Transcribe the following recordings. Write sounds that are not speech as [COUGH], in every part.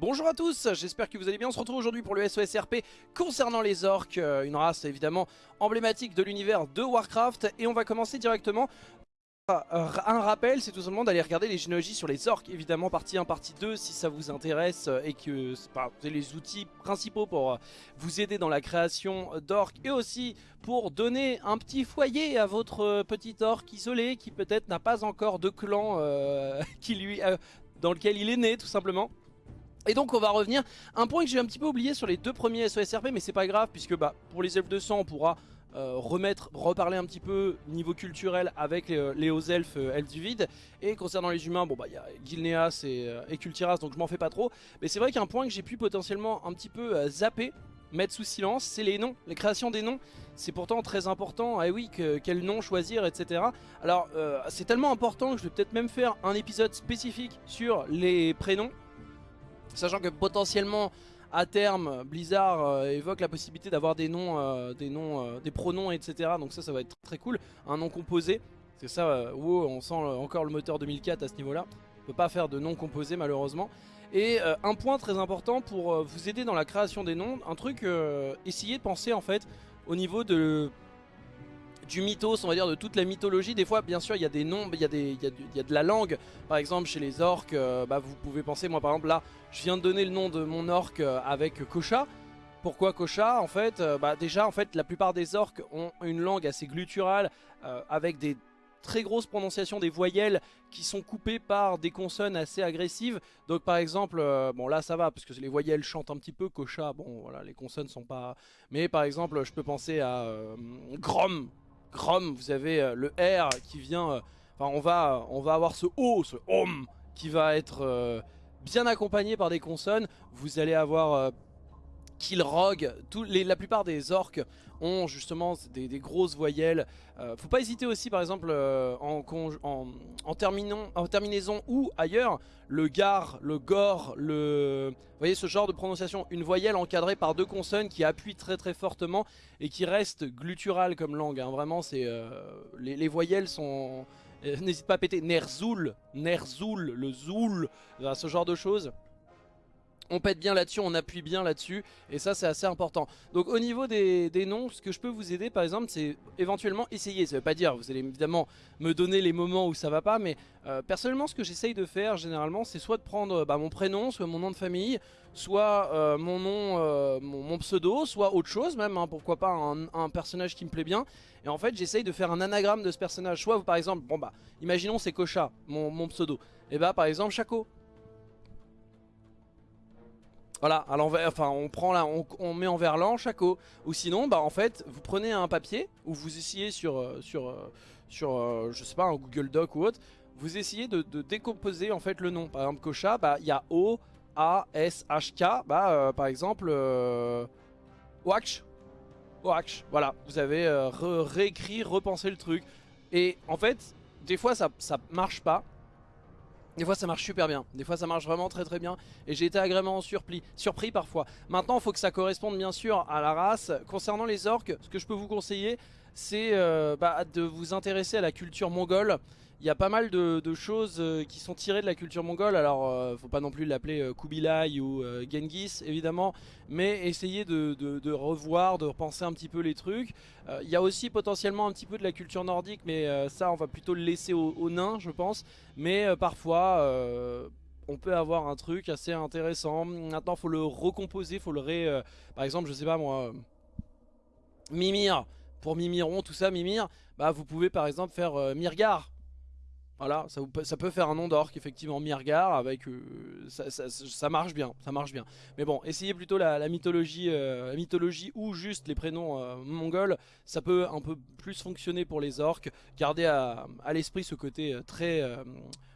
Bonjour à tous, j'espère que vous allez bien. On se retrouve aujourd'hui pour le SOSRP concernant les orques, euh, une race évidemment emblématique de l'univers de Warcraft. Et on va commencer directement un rappel, c'est tout simplement d'aller regarder les généalogies sur les orques, évidemment partie 1, partie 2, si ça vous intéresse euh, et que avez les outils principaux pour euh, vous aider dans la création d'orques et aussi pour donner un petit foyer à votre petit orque isolé qui peut-être n'a pas encore de clan [LAUGHS] dans lequel il est né tout simplement. Et donc on va revenir, un point que j'ai un petit peu oublié sur les deux premiers SOSRP mais c'est pas grave puisque bah, pour les elfes de sang on pourra euh, remettre, reparler un petit peu niveau culturel avec les, hauts elfes, euh, elfes du vide et concernant les humains, bon bah il y a Gilneas et, euh, et Kultiras donc je m'en fais pas trop mais c'est vrai qu'un point que j'ai pu potentiellement un petit peu zapper mettre sous silence, c'est les noms, les créations des noms. C'est pourtant très important, eh oui, quel nom choisir, etc. Alors, c'est tellement important que je vais peut-être même faire un épisode spécifique sur les prénoms. Sachant que potentiellement à terme Blizzard euh, évoque la possibilité d'avoir des noms, euh, des noms, euh, des pronoms etc. Donc ça ça va être très cool. Un nom composé. C'est ça, wow, on sent encore le moteur 2004 à ce niveau là. On peut pas faire de nom composé malheureusement. Et un point très important pour vous aider dans la création des noms, un truc, essayez de penser en fait au niveau de du mythos, on va dire, de toute la mythologie. Des fois, bien sûr, il y a des noms, il y, a des, il, y a de, la langue. Par exemple, chez les orques, euh, bah, vous pouvez penser, moi par exemple, là, je viens de donner le nom de mon orque euh, avec Kocha. Pourquoi Kocha En fait, euh, bah, déjà, en fait, la plupart des orques ont une langue assez glutturale, avec des très grosses prononciations des voyelles qui sont coupées par des consonnes assez agressives. Donc par exemple, bon là ça va parce que les voyelles chantent un petit peu, Kocha, bon voilà les consonnes sont pas... Mais par exemple je peux penser à Grom, Grom, vous avez euh, le R qui vient... Euh, enfin, on va, on va avoir ce O, ce OM, qui va être euh, bien accompagné par des consonnes. Vous allez avoir... Killrog, les, la plupart des orques ont justement des, grosses voyelles. faut pas hésiter aussi par exemple en, en, en, terminaison ou ailleurs, le gar, le gore, le... Vous voyez ce genre de prononciation, une voyelle encadrée par deux consonnes qui appuient très très fortement et qui reste glutturale comme langue. Hein. Vraiment, c'est les, les, voyelles sont... [LAUGHS] N'hésite pas à péter Nerzoul, Nerzoul, le Zoul, ce genre de choses on pète bien là-dessus, on appuie bien là-dessus et ça c'est assez important. Donc au niveau des, noms, ce que je peux vous aider par exemple c'est éventuellement essayer, ça veut pas dire, vous allez évidemment me donner les moments où ça va pas mais euh, personnellement ce que j'essaye de faire généralement c'est soit de prendre bah, mon prénom, soit mon nom de famille, soit euh, mon nom, euh, mon, pseudo, soit autre chose même, hein, pourquoi pas un, personnage qui me plaît bien. Et en fait j'essaye de faire un anagramme de ce personnage, soit par exemple, bon bah imaginons c'est Kocha, mon, mon pseudo, et bah par exemple Chaco, voilà, on prend là, on, met en verlan Chaco. Ou sinon, bah en fait, vous prenez un papier ou vous essayez sur, euh, sur, euh, sur euh, sais pas, un Google Doc ou autre, vous essayez de, décomposer en fait le nom. Par exemple, Kocha, bah il y a O, A, S, H, K, bah par exemple, euh, Wax. voilà, vous avez réécrit, repensé le truc. Et en fait, des fois ça, ça marche pas. Des fois ça marche super bien, des fois ça marche vraiment très très bien et j'ai été agréablement surpris, surpris parfois. Maintenant il faut que ça corresponde bien sûr à la race. Concernant les orques, ce que je peux vous conseiller c'est euh, bah, de vous intéresser à la culture mongole. Il y a pas mal de, choses euh, qui sont tirées de la culture mongole, alors euh, faut pas non plus l'appeler Kubilai ou Genghis évidemment, mais essayez de, revoir, de repenser un petit peu les trucs. Il y a aussi potentiellement un petit peu de la culture nordique, mais ça on va plutôt le laisser aux, nains je pense, mais parfois on peut avoir un truc assez intéressant. Maintenant faut le recomposer, faut le ré... par exemple je sais pas moi... Mimir, pour Mimiron, tout ça, Mimir, bah vous pouvez par exemple faire euh, Mirgar. Voilà, ça, ça, peut faire un nom d'orque, effectivement, Mirgar, avec, euh, ça, marche bien, ça marche bien. Mais bon, essayez plutôt la, mythologie, euh, la mythologie ou juste les prénoms mongols, ça peut un peu plus fonctionner pour les orques. Gardez à, l'esprit ce côté très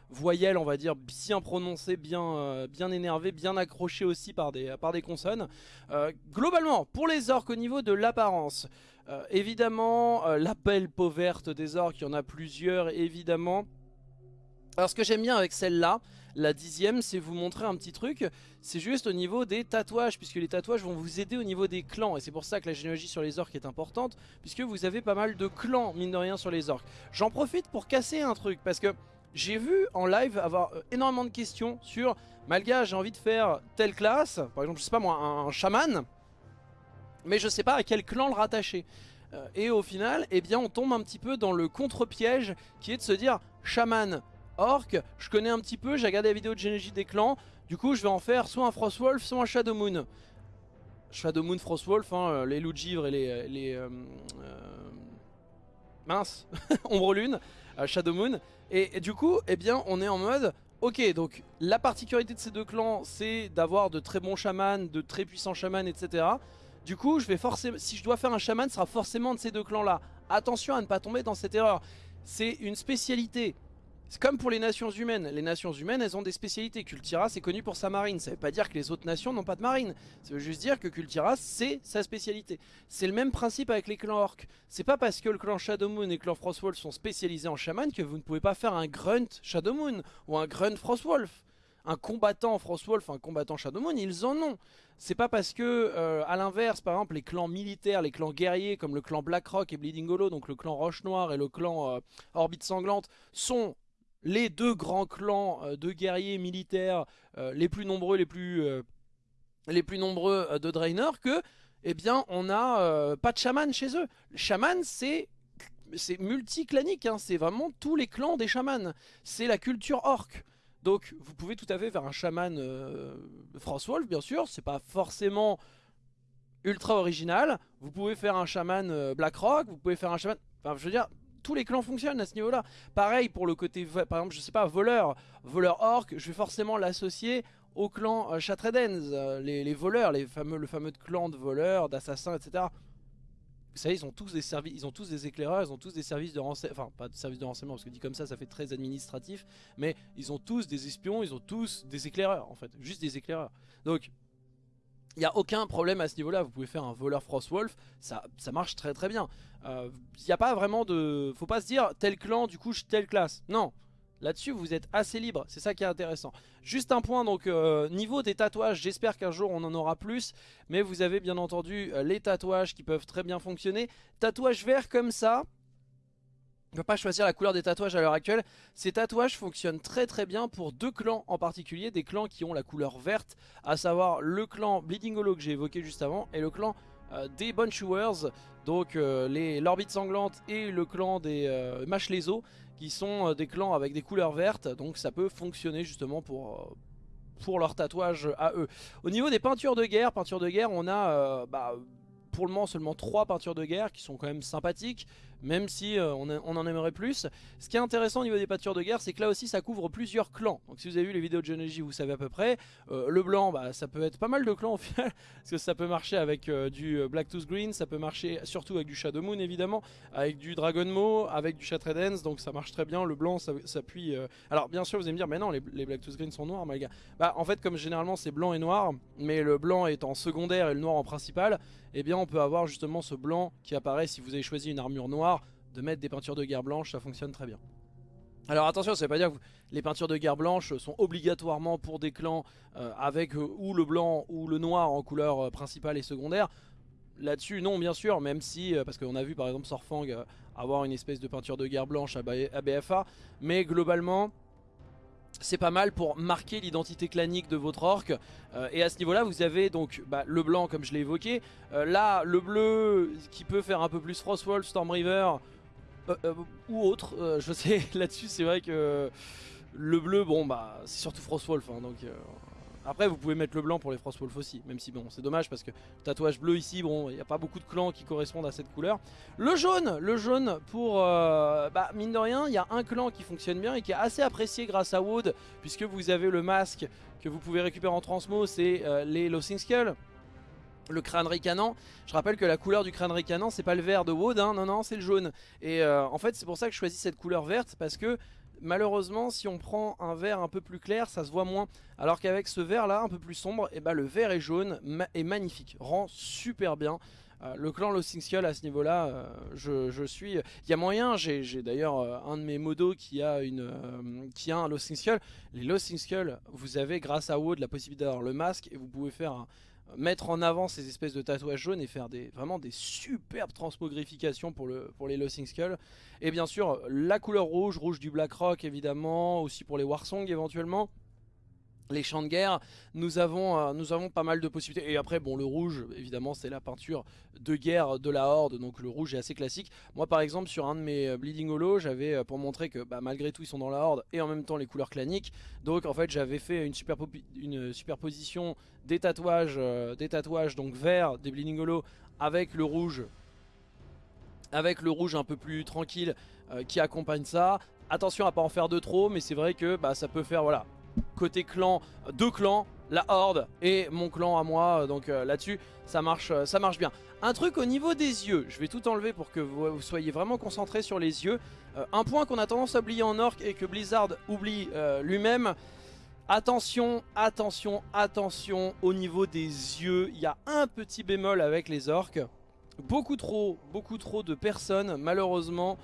voyelle, on va dire, bien prononcée, bien, euh, bien accrochée aussi par des, consonnes. Euh, globalement, pour les orques au niveau de l'apparence, euh, évidemment, la belle peau verte des orques, il y en a plusieurs, évidemment. Alors ce que j'aime bien avec celle-là, la dixième, c'est vous montrer un petit truc, c'est juste au niveau des tatouages, puisque les tatouages vont vous aider au niveau des clans, et c'est pour ça que la généalogie sur les orques est importante, puisque vous avez pas mal de clans, mine de rien, sur les orques. J'en profite pour casser un truc, parce que j'ai vu en live avoir euh, énormément de questions sur Malga j'ai envie de faire telle classe, par exemple je sais pas moi un, chaman, mais je sais pas à quel clan le rattacher. Euh, et au final, eh bien on tombe un petit peu dans le contre-piège qui est de se dire chaman, orc, je connais un petit peu, j'ai regardé la vidéo de généalogie des clans, du coup je vais en faire soit un Frostwolf, soit un Shadowmoon. Shadowmoon, Frostwolf, hein, euh, les loups de givre et les... les euh, mince, [LAUGHS] Ombre Lune, Shadowmoon. Et, et, du coup, eh bien on est en mode... Ok, donc la particularité de ces deux clans, c'est d'avoir de très bons chamans, de très puissants chamans, etc. Du coup, je vais forcément, si je dois faire un chaman, ce sera forcément de ces deux clans-là. Attention à ne pas tomber dans cette erreur. C'est une spécialité. C'est comme pour les nations humaines. Les nations humaines, elles ont des spécialités. Kultira, c'est connu pour sa marine. Ça veut pas dire que les autres nations n'ont pas de marine. Ça veut juste dire que Kultira, c'est sa spécialité. C'est le même principe avec les clans orcs. C'est pas parce que le clan Shadowmoon et le clan Frostwolf sont spécialisés en chaman que vous ne pouvez pas faire un grunt Shadowmoon ou un grunt Frostwolf un combattant Frostwolf, un combattant Shadowmoon, ils en ont. C'est pas parce que, euh, à l'inverse, par exemple, les clans militaires, les clans guerriers, comme le clan Blackrock et Bleeding Hollow, donc le clan Roche Noire et le clan euh, Orbite Sanglante, sont les deux grands clans euh, de guerriers militaires les plus nombreux, les plus, les plus nombreux de Draenor, que, eh bien, on n'a pas de chaman chez eux. Le chaman, c'est c'est multiclanique, hein, c'est vraiment tous les clans des chamans. C'est la culture orque. Donc vous pouvez tout à fait faire un chaman euh, Wolf bien sûr, c'est pas forcément ultra original. Vous pouvez faire un chaman euh, Blackrock, vous pouvez faire un chaman... Enfin je veux dire, tous les clans fonctionnent à ce niveau là. Pareil pour le côté, par exemple je sais pas, voleur, voleur orc, je vais forcément l'associer au clan euh, euh les, voleurs, les fameux, le fameux clan de voleurs, d'assassins, etc. Vous savez, ils ont tous des services, ils ont tous des éclaireurs, ils ont tous des services de renseignement, enfin pas de services de renseignement parce que dit comme ça, ça fait très administratif, mais ils ont tous des espions, ils ont tous des éclaireurs en fait, juste des éclaireurs. Donc il n'y a aucun problème à ce niveau-là, vous pouvez faire un voleur Frostwolf, ça, ça marche très très bien. Il euh, n'y a pas vraiment de... Faut pas se dire tel clan, du coup telle classe. Non, Là-dessus, vous êtes assez libre, c'est ça qui est intéressant. Juste un point, donc euh, niveau des tatouages, j'espère qu'un jour on en aura plus. Mais vous avez bien entendu euh, les tatouages qui peuvent très bien fonctionner. Tatouage vert comme ça, ne peut pas choisir la couleur des tatouages à l'heure actuelle. Ces tatouages fonctionnent très très bien pour deux clans en particulier, des clans qui ont la couleur verte, à savoir le clan Bleeding Hollow que j'ai évoqué juste avant et le clan euh, des Bonchewers, donc l'orbite sanglante et le clan des euh, qui sont euh, des clans avec des couleurs vertes, donc ça peut fonctionner justement pour, euh, pour leur tatouage à eux. Au niveau des peintures de guerre, peintures de guerre, on a euh, bah, pour le moment seulement 3 peintures de guerre qui sont quand même sympathiques, même si euh, on, en aimerait plus. Ce qui est intéressant au niveau des peintures de guerre, c'est que là aussi ça couvre plusieurs clans. Donc si vous avez vu les vidéos de Genegy, vous savez à peu près. Euh, le blanc, bah, ça peut être pas mal de clans au [LAUGHS] final, parce que ça peut marcher avec euh, du Black Tooth Green, ça peut marcher surtout avec du Shadow Moon évidemment, avec du Dragon Mo, avec du Shattered donc ça marche très bien. Le blanc, ça s'appuie... Alors bien sûr, vous allez me dire, mais non, les, Black Tooth Green sont noirs, gars. Bah en fait, comme généralement c'est blanc et noir, mais le blanc est en secondaire et le noir en principal, eh bien on peut avoir justement ce blanc qui apparaît si vous avez choisi une armure noire, de mettre des peintures de guerre blanche, ça fonctionne très bien. Alors attention, ça veut pas dire que les peintures de guerre blanche sont obligatoirement pour des clans euh, avec euh, ou le blanc ou le noir en couleur euh, principale et secondaire. Là-dessus, non, bien sûr, même si, parce qu'on a vu par exemple Sorfang avoir une espèce de peinture de guerre blanche à BFA, mais globalement, c'est pas mal pour marquer l'identité clanique de votre orc et à ce niveau là vous avez donc bah, le blanc comme je l'ai évoqué là le bleu qui peut faire un peu plus Frostwolf, Stormriver ou autre je sais [LAUGHS] là dessus c'est vrai que le bleu bon bah c'est surtout Frostwolf hein, donc après vous pouvez mettre le blanc pour les Frostwolf aussi Même si bon c'est dommage parce que tatouage bleu ici Bon il n'y a pas beaucoup de clans qui correspondent à cette couleur. Le jaune Le jaune pour euh, bah, mine de rien il y a un clan qui fonctionne bien Et qui est assez apprécié grâce à Wood Puisque vous avez le masque que vous pouvez récupérer en transmo C'est euh, les Losing Skull le crâne ricanant, je rappelle que la couleur du crâne ricanant c'est pas le vert de Wood, hein, non non c'est le jaune. Et euh, en fait c'est pour ça que je choisis cette couleur verte parce que malheureusement si on prend un vert un peu plus clair ça se voit moins. Alors qu'avec ce vert là un peu plus sombre et eh ben, le vert et jaune est magnifique rend super bien. Euh, le clan Lost Skull à ce niveau là euh, je, suis il y a moyen j'ai d'ailleurs un de mes modos qui a une qui a un Lost Skull les Lost Skull vous avez grâce à Wood la possibilité d'avoir le masque et vous pouvez faire mettre en avant ces espèces de tatouages jaunes et faire des, vraiment des superbes transmogrifications pour, le, pour les Lossing Skull. Et bien sûr, la couleur rouge, rouge du Blackrock évidemment, aussi pour les Warsong éventuellement les champs de guerre, nous avons, euh, nous avons pas mal de possibilités. Et après, bon, le rouge, évidemment, c'est la peinture de guerre de la Horde, donc le rouge est assez classique. Moi, par exemple, sur un de mes euh, Bleeding Hollow, j'avais, euh, pour montrer que bah, malgré tout, ils sont dans la Horde, et en même temps les couleurs claniques. Donc, en fait, j'avais fait une, superposition des tatouages, des tatouages donc verts des Bleeding Hollow avec le rouge, avec le rouge un peu plus tranquille qui accompagne ça. Attention à pas en faire de trop, mais c'est vrai que bah, ça peut faire, voilà, côté clan, deux clans, la Horde et mon clan à moi, donc euh, là-dessus ça marche, euh, ça marche bien. Un truc au niveau des yeux, je vais tout enlever pour que vous, soyez vraiment concentrés sur les yeux. Euh, un point qu'on a tendance à oublier en orc et que Blizzard oublie lui-même, Attention, attention, attention au niveau des yeux, il y a un petit bémol avec les orques. Beaucoup trop, beaucoup trop de personnes malheureusement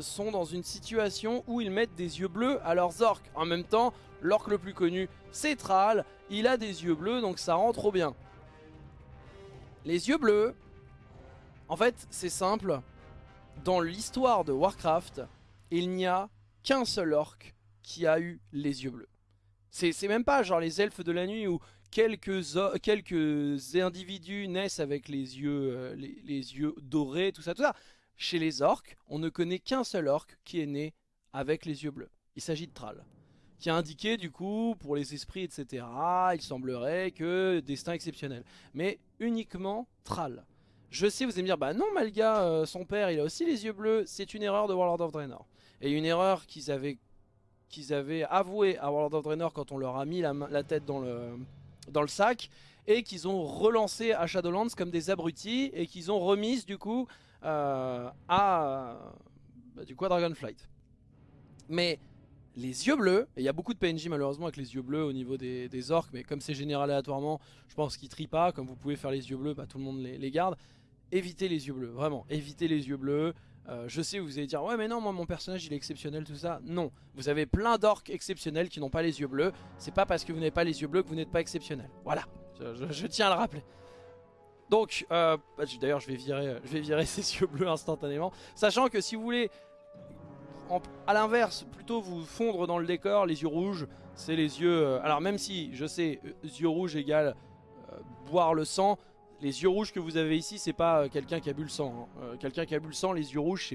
sont dans une situation où ils mettent des yeux bleus à leurs orques. En même temps, L'orc le plus connu, c'est Thrall. Il a des yeux bleus, donc ça rend trop bien. Les yeux bleus, en fait, c'est simple. Dans l'histoire de Warcraft, il n'y a qu'un seul orc qui a eu les yeux bleus. C'est même pas genre les elfes de la nuit où quelques, quelques individus naissent avec les yeux, euh, les, les yeux dorés, tout ça, tout ça. Chez les orques, on ne connaît qu'un seul orc qui est né avec les yeux bleus. Il s'agit de Thrall qui a indiqué du coup pour les esprits etc. Il semblerait que destin exceptionnel. Mais uniquement Thrall. Je sais vous allez me dire bah non Malga euh, son père il a aussi les yeux bleus. C'est une erreur de Warlord of Draenor. Et une erreur qu'ils avaient qu'ils avaient avoué à Warlord of Draenor quand on leur a mis la, tête dans le, dans le sac et qu'ils ont relancé à Shadowlands comme des abrutis et qu'ils ont remise du coup à bah, du à Dragonflight. Mais les yeux bleus, et il y a beaucoup de PNJ malheureusement avec les yeux bleus au niveau des, orques, mais comme c'est général aléatoirement, je pense qu'ils trient pas, comme vous pouvez faire les yeux bleus, bah, tout le monde les, garde. Évitez les yeux bleus, vraiment, évitez les yeux bleus. Euh, je sais, vous allez dire, ouais mais non, moi mon personnage il est exceptionnel, tout ça. Non, vous avez plein d'orques exceptionnels qui n'ont pas les yeux bleus. C'est pas parce que vous n'avez pas les yeux bleus que vous n'êtes pas exceptionnel. Voilà, je, tiens à le rappeler. Donc, euh, bah, d'ailleurs je vais virer, je vais virer [LAUGHS] ces yeux bleus instantanément. Sachant que si vous voulez à l'inverse, plutôt vous fondre dans le décor, les yeux rouges, c'est les yeux... Euh, alors même si, je sais, euh, yeux rouges égale euh, boire le sang, les yeux rouges que vous avez ici, c'est pas quelqu'un qui a bu le sang. Hein. quelqu'un qui a bu le sang, les yeux rouges,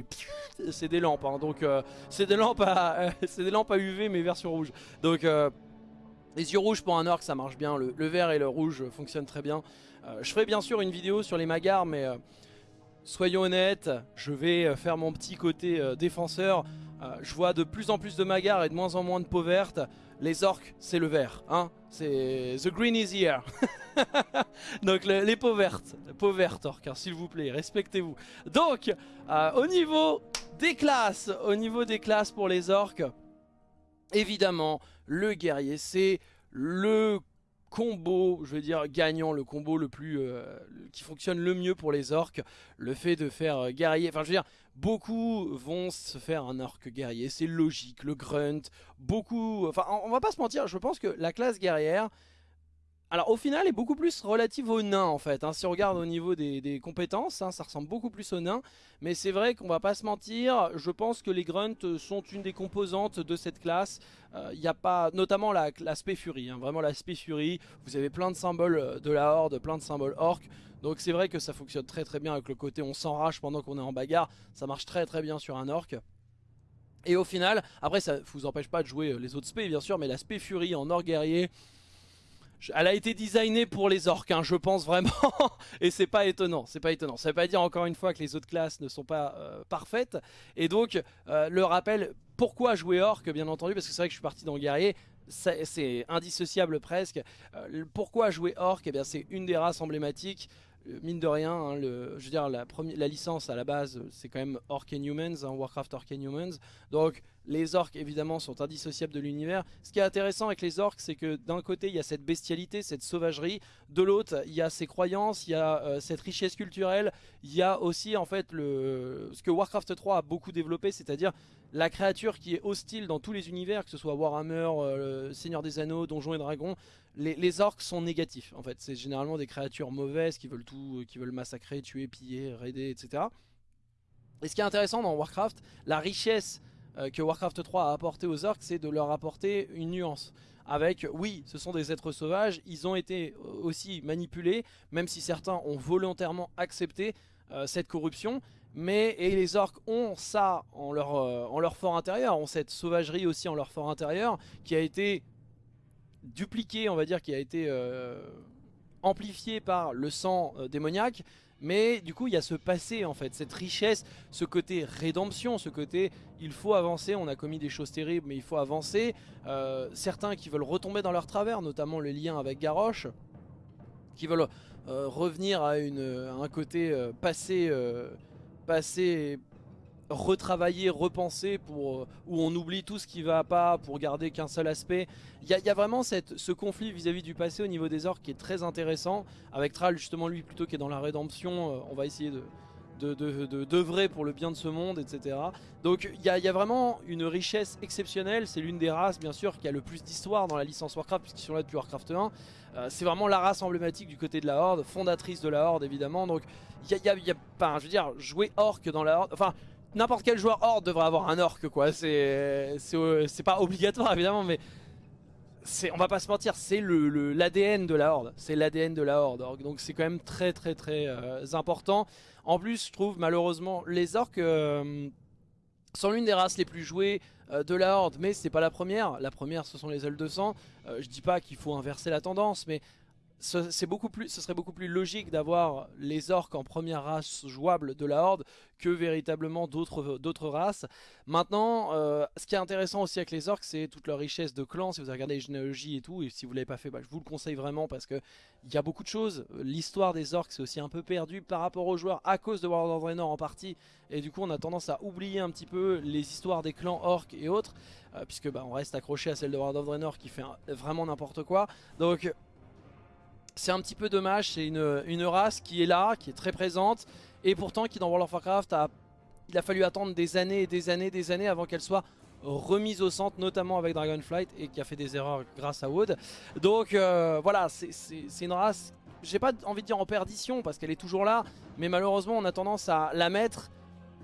c'est des lampes. Hein. donc c'est des lampes à [LAUGHS] des lampes à UV mais version rouge. Donc les yeux rouges pour un orc, ça marche bien. Le, vert et le rouge fonctionnent très bien. Je ferai bien sûr une vidéo sur les magars, mais soyons honnêtes, je vais faire mon petit côté défenseur. Euh, je vois de plus en plus de magars et de moins en moins de peau verte. Les orques, c'est le vert. Hein c'est The green is here. [LAUGHS] Donc les peaux vertes. Peau verte orques, hein, s'il vous plaît, respectez-vous. Donc, euh, au niveau des classes, au niveau des classes pour les orques, évidemment, le guerrier, c'est le combo, je veux dire gagnant, le combo le plus euh, qui fonctionne le mieux pour les orques, le fait de faire guerrier, enfin je veux dire, beaucoup vont se faire un orc guerrier, c'est logique, le grunt, beaucoup, enfin on va pas se mentir, je pense que la classe guerrière, alors au final est beaucoup plus relative aux nains en fait, hein. si on regarde au niveau des, compétences, hein, ça ressemble beaucoup plus aux nains, mais c'est vrai qu'on va pas se mentir, je pense que les grunts sont une des composantes de cette classe, il euh, n'y a pas, notamment l'aspect furie, hein. vraiment l'aspect furie, vous avez plein de symboles de la horde, plein de symboles orc, donc c'est vrai que ça fonctionne très très bien avec le côté on s'enrage pendant qu'on est en bagarre, ça marche très très bien sur un orc. Et au final, après ça vous empêche pas de jouer euh, les autres spé bien sûr, mais l'aspect furie en orc guerrier, elle a été designée pour les orques, hein, je pense vraiment. [LAUGHS] et c'est pas étonnant, c'est pas étonnant. Ça veut pas dire encore une fois que les autres classes ne sont pas euh, parfaites. Et donc, euh, le rappel, pourquoi jouer orc, bien entendu, parce que c'est vrai que je suis parti dans guerrier. C'est indissociable presque. Euh, pourquoi jouer orc Eh bien, c'est une des races emblématiques mine de rien, hein, je veux dire, la, la licence à la base, c'est quand même Orc and Humans, hein, Warcraft Orc and Humans. Donc, les orques évidemment sont indissociables de l'univers. Ce qui est intéressant avec les orques, c'est que d'un côté il y a cette bestialité, cette sauvagerie, de l'autre il y a ces croyances, il y a euh, cette richesse culturelle, il y a aussi en fait ce que Warcraft 3 a beaucoup développé, c'est-à-dire la créature qui est hostile dans tous les univers, que ce soit Warhammer, euh, Seigneur des Anneaux, Donjons et Dragons, les, orques sont négatifs en fait. C'est généralement des créatures mauvaises qui veulent tout, qui veulent massacrer, tuer, piller, raider, etc. Et ce qui est intéressant dans Warcraft, la richesse euh, que Warcraft 3 a apporté aux orques, c'est de leur apporter une nuance. Avec, oui, ce sont des êtres sauvages, ils ont été aussi manipulés, même si certains ont volontairement accepté euh, cette corruption, mais et les orques ont ça en leur, euh, en leur fort intérieur, ont cette sauvagerie aussi en leur fort intérieur, qui a été dupliquée, on va dire, qui a été euh, amplifiée par le sang euh, démoniaque, mais du coup il y a ce passé en fait, cette richesse, ce côté rédemption, ce côté il faut avancer, on a commis des choses terribles mais il faut avancer. certains qui veulent retomber dans leur travers, notamment le lien avec Garrosh, qui veulent revenir à, une, un côté passé passer, retravailler, repenser pour euh, où on oublie tout ce qui va pas pour garder qu'un seul aspect. Il y, a vraiment cette, ce conflit vis-à-vis du passé au niveau des orques qui est très intéressant. Avec Thrall justement lui plutôt qui est dans la rédemption, euh, on va essayer de d'œuvrer de, pour le bien de ce monde, etc. Donc il y, y, a vraiment une richesse exceptionnelle, c'est l'une des races bien sûr qui a le plus d'histoire dans la licence Warcraft puisqu'ils sont là depuis Warcraft 1. Euh, c'est vraiment la race emblématique du côté de la Horde, fondatrice de la Horde évidemment. Donc il y a, y a, je veux dire, jouer Orc dans la Horde, enfin n'importe quel joueur Horde devrait avoir un Orc quoi. C'est pas obligatoire évidemment mais on va pas se mentir, c'est l'ADN de la Horde. C'est l'ADN de la Horde. Donc c'est quand même très très très euh, important. En plus, je trouve malheureusement les orques euh, sont l'une des races les plus jouées euh, de la Horde, mais c'est pas la première. La première, ce sont les L200. Euh, je dis pas qu'il faut inverser la tendance, mais ce, beaucoup plus, ce serait beaucoup plus logique d'avoir les orques en première race jouable de la Horde que véritablement d'autres races. Maintenant, euh, ce qui est intéressant aussi avec les orques, c'est toute leur richesse de clans. Si vous regardé les généalogies et tout, et si vous ne l'avez pas fait, bah, je vous le conseille vraiment parce que il y a beaucoup de choses. L'histoire des orques, c'est aussi un peu perdu par rapport aux joueurs à cause de World of Draenor en partie. Et du coup, on a tendance à oublier un petit peu les histoires des clans orques et autres. Euh, puisque bah, on reste accroché à celle de World of Draenor qui fait vraiment n'importe quoi. Donc c'est un petit peu dommage, c'est une, race qui est là, qui est très présente, et pourtant qui dans World of Warcraft, a, il a fallu attendre des années et des années et des années avant qu'elle soit remise au centre, notamment avec Dragonflight, et qui a fait des erreurs grâce à Wood. Donc euh, voilà, c'est une race, j'ai pas envie de dire en perdition, parce qu'elle est toujours là, mais malheureusement on a tendance à la mettre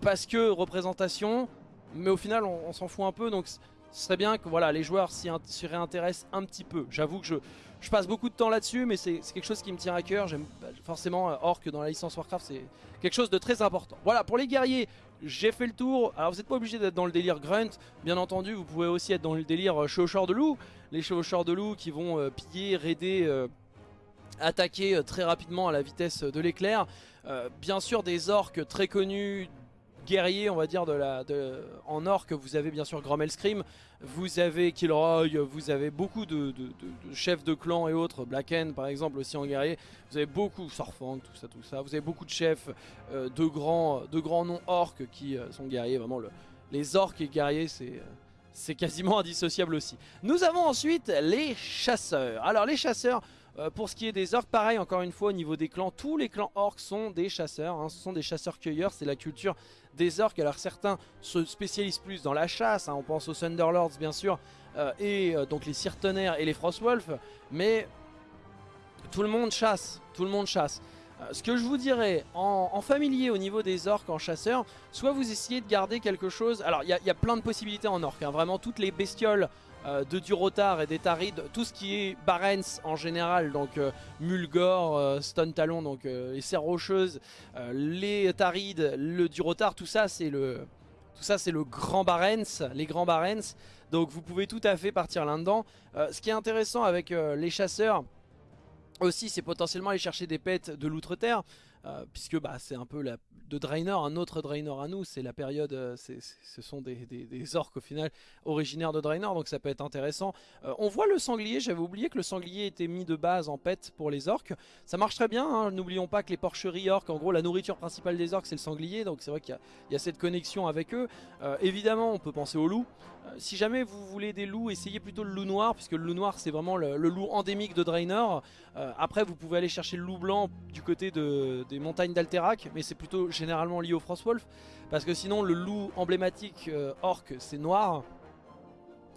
parce que représentation, mais au final on, s'en fout un peu, donc ce serait bien que voilà, les joueurs s'y réintéressent un petit peu. J'avoue que je, je passe beaucoup de temps là-dessus, mais c'est quelque chose qui me tient à cœur. J'aime forcément euh, Orc dans la licence Warcraft, c'est quelque chose de très important. Voilà, pour les guerriers, j'ai fait le tour. Alors vous n'êtes pas obligé d'être dans le délire grunt, bien entendu, vous pouvez aussi être dans le délire euh, chevaucheur de loup. Les chevaucheurs de loup qui vont euh, piller, raider, attaquer très rapidement à la vitesse de l'éclair. bien sûr des orques très connus guerriers on va dire de la, de, en orc vous avez bien sûr Grommel Scream vous avez Kilroy, vous avez beaucoup de, chefs de clan et autres, Blacken par exemple aussi en guerrier, vous avez beaucoup, Sorfang, tout ça, tout ça, vous avez beaucoup de chefs euh, de, grands, de grands noms orques qui euh, sont guerriers, vraiment le, les orques et guerriers c'est... C'est quasiment indissociable aussi. Nous avons ensuite les chasseurs. Alors les chasseurs, euh, pour ce qui est des orques, pareil encore une fois au niveau des clans, tous les clans orques sont des chasseurs, hein. ce sont des chasseurs-cueilleurs, c'est la culture des orques. Alors certains se spécialisent plus dans la chasse, hein. on pense aux Thunderlords bien sûr, euh, et euh, donc les Sirtenaires et les Frostwolf, mais tout le monde chasse, tout le monde chasse. ce que je vous dirais, en, familier au niveau des orques en chasseurs, soit vous essayez de garder quelque chose, alors il y, a plein de possibilités en orques, hein. vraiment toutes les bestioles euh, de Durotar et des Tarides, tout ce qui est Barents en général, donc euh, Mulgore, euh, Stone Talon, donc les serres rocheuses, les Tarides, le Durotar, tout ça c'est le... Tout ça c'est le grand Barents, les grands Barents, donc vous pouvez tout à fait partir là-dedans. ce qui est intéressant avec les chasseurs aussi c'est potentiellement aller chercher des pets de l'outre-terre. Puisque bah, c'est un peu de Draenor, un autre Draenor à nous, c'est la période, ce sont des, orques au final originaires de Draenor, donc ça peut être intéressant. on voit le sanglier, j'avais oublié que le sanglier était mis de base en pet pour les orques, ça marche très bien, hein. n'oublions pas que les porcheries orques, en gros la nourriture principale des orques c'est le sanglier, donc c'est vrai qu'il y, a cette connexion avec eux. évidemment on peut penser aux loups, si jamais vous voulez des loups, essayez plutôt le loup noir, puisque le loup noir c'est vraiment le, loup endémique de Draenor. Euh, après vous pouvez aller chercher le loup blanc du côté des montagnes d'Alterac, mais c'est plutôt généralement lié au Frostwolf, parce que sinon le loup emblématique euh, orc c'est noir.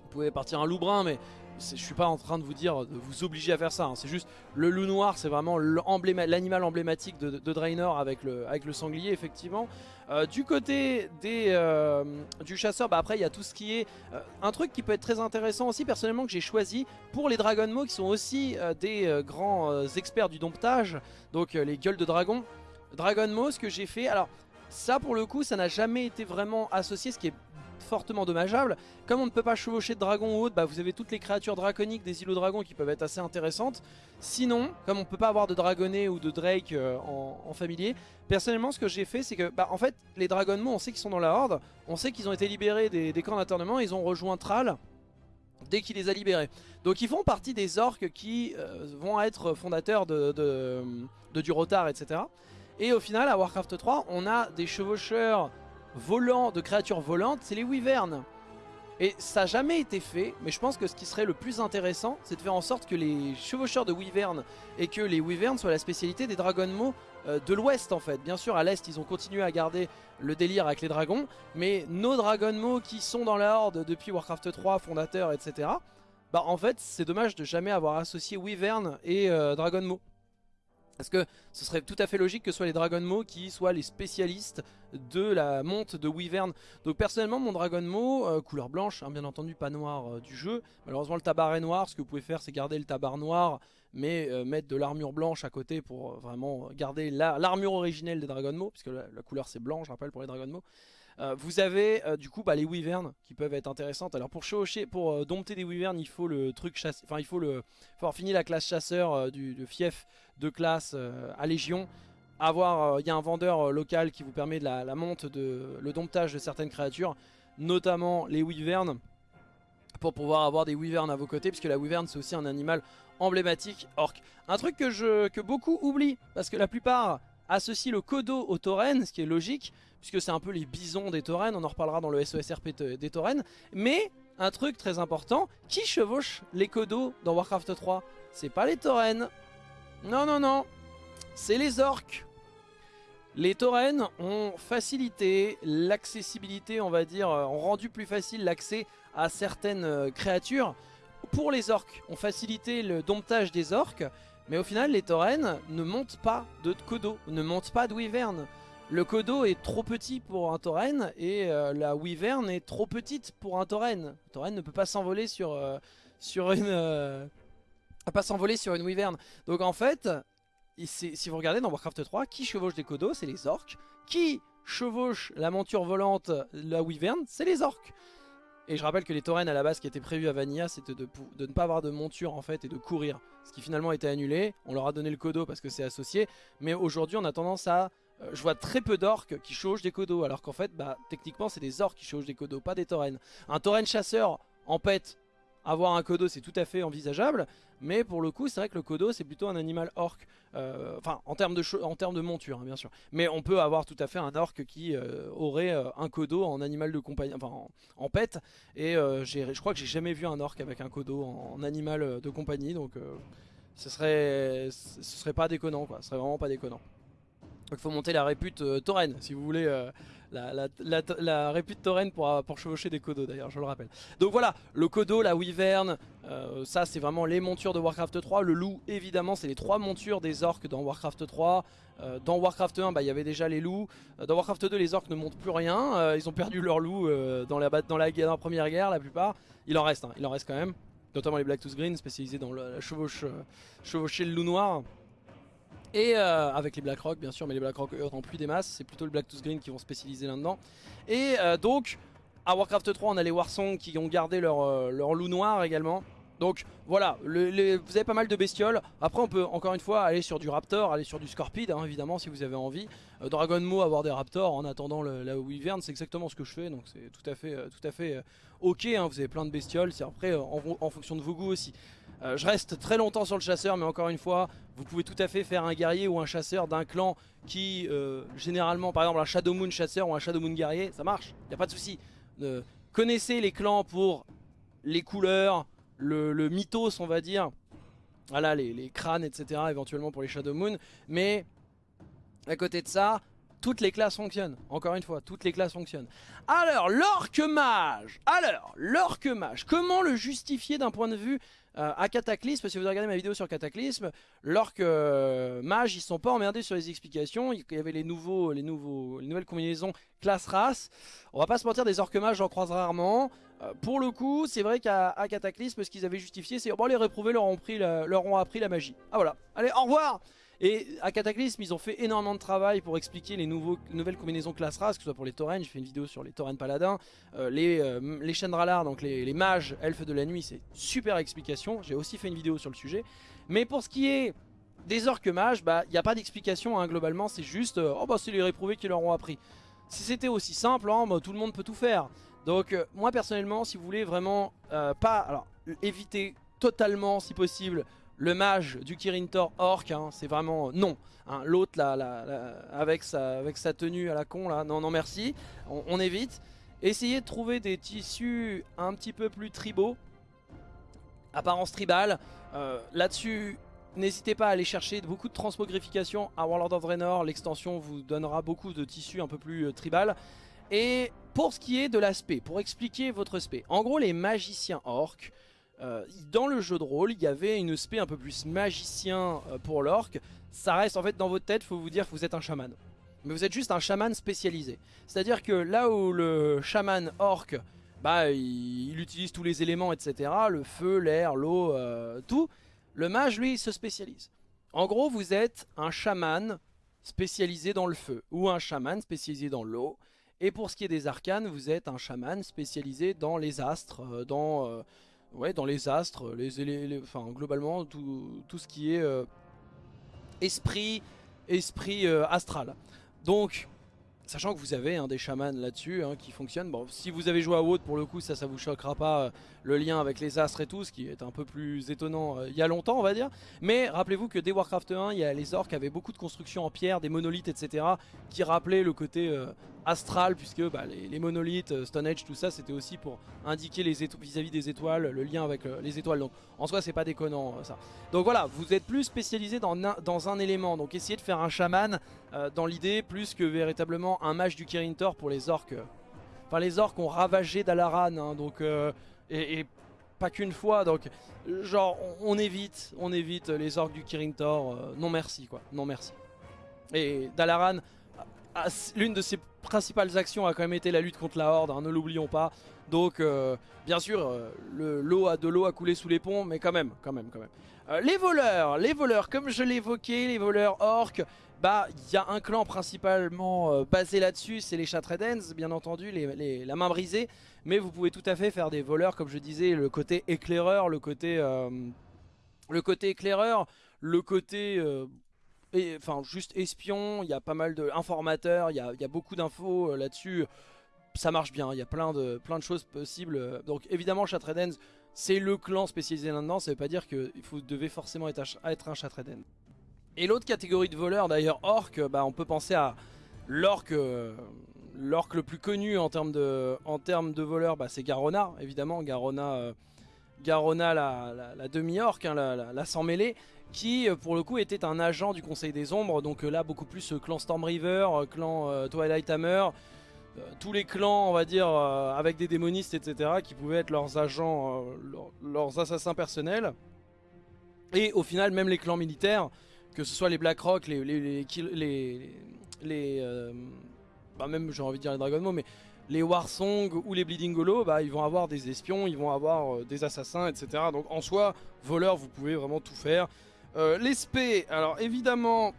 Vous pouvez partir un loup brun, mais je suis pas en train de vous dire de vous obliger à faire ça, hein. c'est juste le loup noir c'est vraiment l'animal emblématique de, Draenor avec le, sanglier effectivement. Euh, du côté euh, du chasseur, bah après il y a tout ce qui est euh, un truc qui peut être très intéressant aussi personnellement que j'ai choisi pour les Dragonmo qui sont aussi des grands experts du domptage, donc les gueules de dragon. Dragonmo ce que j'ai fait, alors ça pour le coup ça n'a jamais été vraiment associé, ce qui est fortement dommageable. Comme on ne peut pas chevaucher de dragon ou autre, bah vous avez toutes les créatures draconiques des îlots dragons qui peuvent être assez intéressantes. Sinon, comme on ne peut pas avoir de dragonnet ou de drake euh, en, familier, personnellement ce que j'ai fait c'est que bah, en fait les dragonnements on sait qu'ils sont dans la horde, on sait qu'ils ont été libérés des, camps d'internement, ils ont rejoint Thrall dès qu'il les a libérés. Donc ils font partie des orques qui euh, vont être fondateurs de, de, de Durotar, etc. Et au final, à Warcraft 3, on a des chevaucheurs volants, de créatures volantes, c'est les wyverns. Et ça n'a jamais été fait, mais je pense que ce qui serait le plus intéressant, c'est de faire en sorte que les chevaucheurs de wyverns et que les wyverns soient la spécialité des dragonmo euh, de l'ouest en fait. Bien sûr, à l'est, ils ont continué à garder le délire avec les dragons, mais nos dragonmo qui sont dans la horde depuis Warcraft 3, fondateur, etc., bah en fait, c'est dommage de jamais avoir associé wyvern et euh, dragonmo. Parce que ce serait tout à fait logique que ce soit les Dragonmo qui soient les spécialistes de la monte de Wyvern. Donc personnellement mon Dragonmo, euh, couleur blanche, hein, bien entendu pas noir euh, du jeu. Malheureusement le tabac est noir, ce que vous pouvez faire c'est garder le tabac noir mais euh, mettre de l'armure blanche à côté pour vraiment garder l'armure originelle des Dragonmo, puisque la, couleur c'est blanc je rappelle pour les Dragonmo. Euh, vous avez euh, du coup bah, les wyverns qui peuvent être intéressantes. Alors pour chevaucher, pour euh, dompter des wyverns, il faut le truc chasse, enfin il faut le, faut avoir fini la classe chasseur du fief de classe à légion. Avoir, il y a un vendeur local qui vous permet de la, monte de le domptage de certaines créatures, notamment les wyverns pour pouvoir avoir des wyverns à vos côtés puisque la wyvern c'est aussi un animal emblématique orc. Un truc que, je, que beaucoup oublient parce que la plupart associent le Kodo au tauren, ce qui est logique puisque c'est un peu les bisons des taurennes, on en reparlera dans le SOSRP des taurennes. Mais, un truc très important, qui chevauche les Kodo dans Warcraft 3 C'est pas les taurennes. Non, non, non. C'est les orques. Les taurennes ont facilité l'accessibilité, on va dire, euh, ont rendu plus facile l'accès à certaines euh, créatures. Pour les orques, ont facilité le domptage des orques, mais au final, les taurennes ne montent pas de Kodo, ne montent pas de. Le Kodo est trop petit pour un tauren et euh, la Wyvern est trop petite pour un tauren. Le tauren ne peut pas s'envoler sur, euh, une... Euh, pas s'envoler sur une Wyvern. Donc en fait, si vous regardez dans Warcraft 3, qui chevauche des Kodos C'est les orques. Qui chevauche la monture volante, la Wyvern C'est les orques. Et je rappelle que les taurennes à la base qui étaient prévus à Vanilla c'était de, de, ne pas avoir de monture en fait et de courir. Ce qui finalement a été annulé. On leur a donné le Kodo parce que c'est associé. Mais aujourd'hui on a tendance à euh, je vois très peu d'orques qui chauchent des codos, alors qu'en fait, bah, techniquement, c'est des orques qui chauchent des codos, pas des taurennes. Un tauren chasseur en pet, avoir un codo, c'est tout à fait envisageable, mais pour le coup, c'est vrai que le codo, c'est plutôt un animal orc, euh, enfin, en termes de, en termes de monture, hein, bien sûr. Mais on peut avoir tout à fait un orc qui euh, aurait un codo en animal de compagnie, enfin, en, pet, et je crois que j'ai jamais vu un orc avec un codo en, animal de compagnie, donc ce serait, ce serait pas déconnant, ce serait vraiment pas déconnant. Donc il faut monter la répute euh, tauren si vous voulez euh, la, la, répute tauren pour, euh, pour chevaucher des codos d'ailleurs je le rappelle. Donc voilà le codo, la wyvern, ça c'est vraiment les montures de Warcraft 3. Le loup évidemment c'est les trois montures des orques dans Warcraft 3. dans Warcraft 1 bah, il y avait déjà les loups. dans Warcraft 2 les orques ne montent plus rien. ils ont perdu leur loup dans, la, dans, la, dans la première guerre la plupart. Il en reste, hein, il en reste quand même. Notamment les Black Tooth Green spécialisés dans la chevauche, chevaucher le loup noir. Et euh, avec les Blackrock bien sûr, mais les Blackrock eux en plus des masses, c'est plutôt le Black Tooth Green qui vont spécialiser là-dedans. Et euh, donc, à Warcraft 3, on a les Warsong qui ont gardé leur, euh, leur loup noir également. Donc voilà, vous avez pas mal de bestioles. Après on peut encore une fois aller sur du raptor, aller sur du scorpide hein, évidemment si vous avez envie. Dragon Mo avoir des raptors en attendant la wyvern c'est exactement ce que je fais donc c'est tout à fait, tout à fait ok. Hein. vous avez plein de bestioles, c'est après en, fonction de vos goûts aussi. Je reste très longtemps sur le chasseur mais encore une fois vous pouvez tout à fait faire un guerrier ou un chasseur d'un clan qui généralement par exemple un Shadow Moon chasseur ou un Shadow Moon guerrier ça marche, y a pas de souci. connaissez les clans pour les couleurs, le, mythos on va dire. Voilà les, crânes etc éventuellement pour les Shadow Moon. Mais à côté de ça, toutes les classes fonctionnent. Encore une fois, toutes les classes fonctionnent. Alors, l'orque mage Alors, l'orque mage, comment le justifier d'un point de vue euh, à Cataclysme que vous regardez ma vidéo sur Cataclysme, l'orque euh, mage, ils sont pas emmerdés sur les explications. Il y avait les, nouveaux, les, nouveaux, les nouvelles combinaisons classe-race. On va pas se mentir, des orques mages, j'en croise rarement. Euh, pour le coup, c'est vrai qu'à Cataclysme, ce qu'ils avaient justifié, c'est bon, les réprouvés leur ont, pris leur ont appris la magie. Ah voilà, allez, au revoir et à Cataclysme, ils ont fait énormément de travail pour expliquer les nouvelles combinaisons classe race, que ce soit pour les taurennes, j'ai fait une vidéo sur les taurennes paladins, euh, les, euh, les Chendralars, donc les, mages elfes de la nuit, c'est super explication, j'ai aussi fait une vidéo sur le sujet. Mais pour ce qui est des orques mages, bah il n'y a pas d'explication hein, globalement, c'est juste, oh bah c'est les réprouvés qui leur ont appris. Si c'était aussi simple, hein, bah, tout le monde peut tout faire. Donc euh, moi personnellement si vous voulez vraiment euh, pas éviter totalement si possible le mage du Kirin Tor orc hein, c'est vraiment non hein. l'autre là, avec, sa, tenue à la con là non non merci on, évite essayez de trouver des tissus un petit peu plus tribaux apparence tribale euh, là dessus N'hésitez pas à aller chercher beaucoup de transmogrification à Warlord of Draenor, l'extension vous donnera beaucoup de tissus un peu plus tribal. Et pour ce qui est de l'aspect, pour expliquer votre aspect, en gros les magiciens orques, euh, dans le jeu de rôle, il y avait une aspect un peu plus magicien euh, pour l'orc. Ça reste en fait dans votre tête, faut vous dire que vous êtes un chaman. Mais vous êtes juste un chaman spécialisé. C'est-à-dire que là où le chaman orc, bah, il, utilise tous les éléments, etc. Le feu, l'air, l'eau, euh, tout. Le mage, lui, il se spécialise. En gros, vous êtes un chaman spécialisé dans le feu. Ou un chaman spécialisé dans l'eau. Et pour ce qui est des arcanes, vous êtes un chaman spécialisé dans les astres, dans, ouais, dans les astres, les, enfin, globalement tout, tout, ce qui est euh, esprit, esprit astral. Donc Sachant que vous avez hein, des chamans là-dessus hein, qui fonctionnent. Bon, si vous avez joué à WoD, pour le coup, ça, ça vous choquera pas le lien avec les astres et tout, ce qui est un peu plus étonnant il y a longtemps, on va dire. Mais rappelez-vous que dès Warcraft 1, il y a les orques avaient beaucoup de constructions en pierre, des monolithes, etc. qui rappelaient le côté astral puisque bah, les, monolithes, euh, Stone Age, tout ça c'était aussi pour indiquer vis-à-vis des étoiles, le lien avec euh, les étoiles. Donc en soi c'est pas déconnant euh, ça. Donc voilà, vous êtes plus spécialisé dans un, dans un élément. Donc essayez de faire un chaman dans l'idée plus que véritablement un mage du Kirin Tor pour les orques. Enfin les orques ont ravagé Dalaran hein, donc, et, pas qu'une fois. Donc genre on, évite, on évite les orques du Kirin Tor. non merci quoi, non merci. Et Dalaran l'une de ses principales actions a quand même été la lutte contre la Horde, hein, ne l'oublions pas. Donc, euh, bien sûr, euh, l'eau a de l'eau à couler sous les ponts, mais quand même, quand même, quand même. Euh, les voleurs, les voleurs, comme je l'évoquais, les voleurs orques, bah, il y a un clan principalement basé là-dessus, c'est les Chatredens, bien entendu, la main brisée. Mais vous pouvez tout à fait faire des voleurs, comme je disais, le côté éclaireur, le côté, le côté éclaireur, le côté enfin juste espion, il y a pas mal d'informateurs, il y a, beaucoup d'infos euh, là-dessus. Ça marche bien, il y a plein de, choses possibles. Donc évidemment Chatredens, c'est le clan spécialisé là-dedans, ça veut pas dire que vous devez forcément être, être un Chatredens. Et l'autre catégorie de voleurs d'ailleurs, orc, bah, on peut penser à l'orc euh, le plus connu en termes de, en termes de voleurs, bah, c'est Garona, évidemment, Garona, euh, Garona la, demi-orc, hein, la, la, sans mêlée qui euh, pour le coup était un agent du Conseil des Ombres, donc là beaucoup plus clan Stormriver, clan Twilight Hammer, tous les clans on va dire avec des démonistes etc qui pouvaient être leurs agents, leurs assassins personnels. Et au final même les clans militaires, que ce soit les Blackrock, les, les, les, les, bah même j'ai envie de dire les Dragon mais les Warsong ou les Bleeding Hollow, bah, ils vont avoir des espions, ils vont avoir des assassins, etc. Donc en soi, voleur, vous pouvez vraiment tout faire. Euh, les spé, alors évidemment,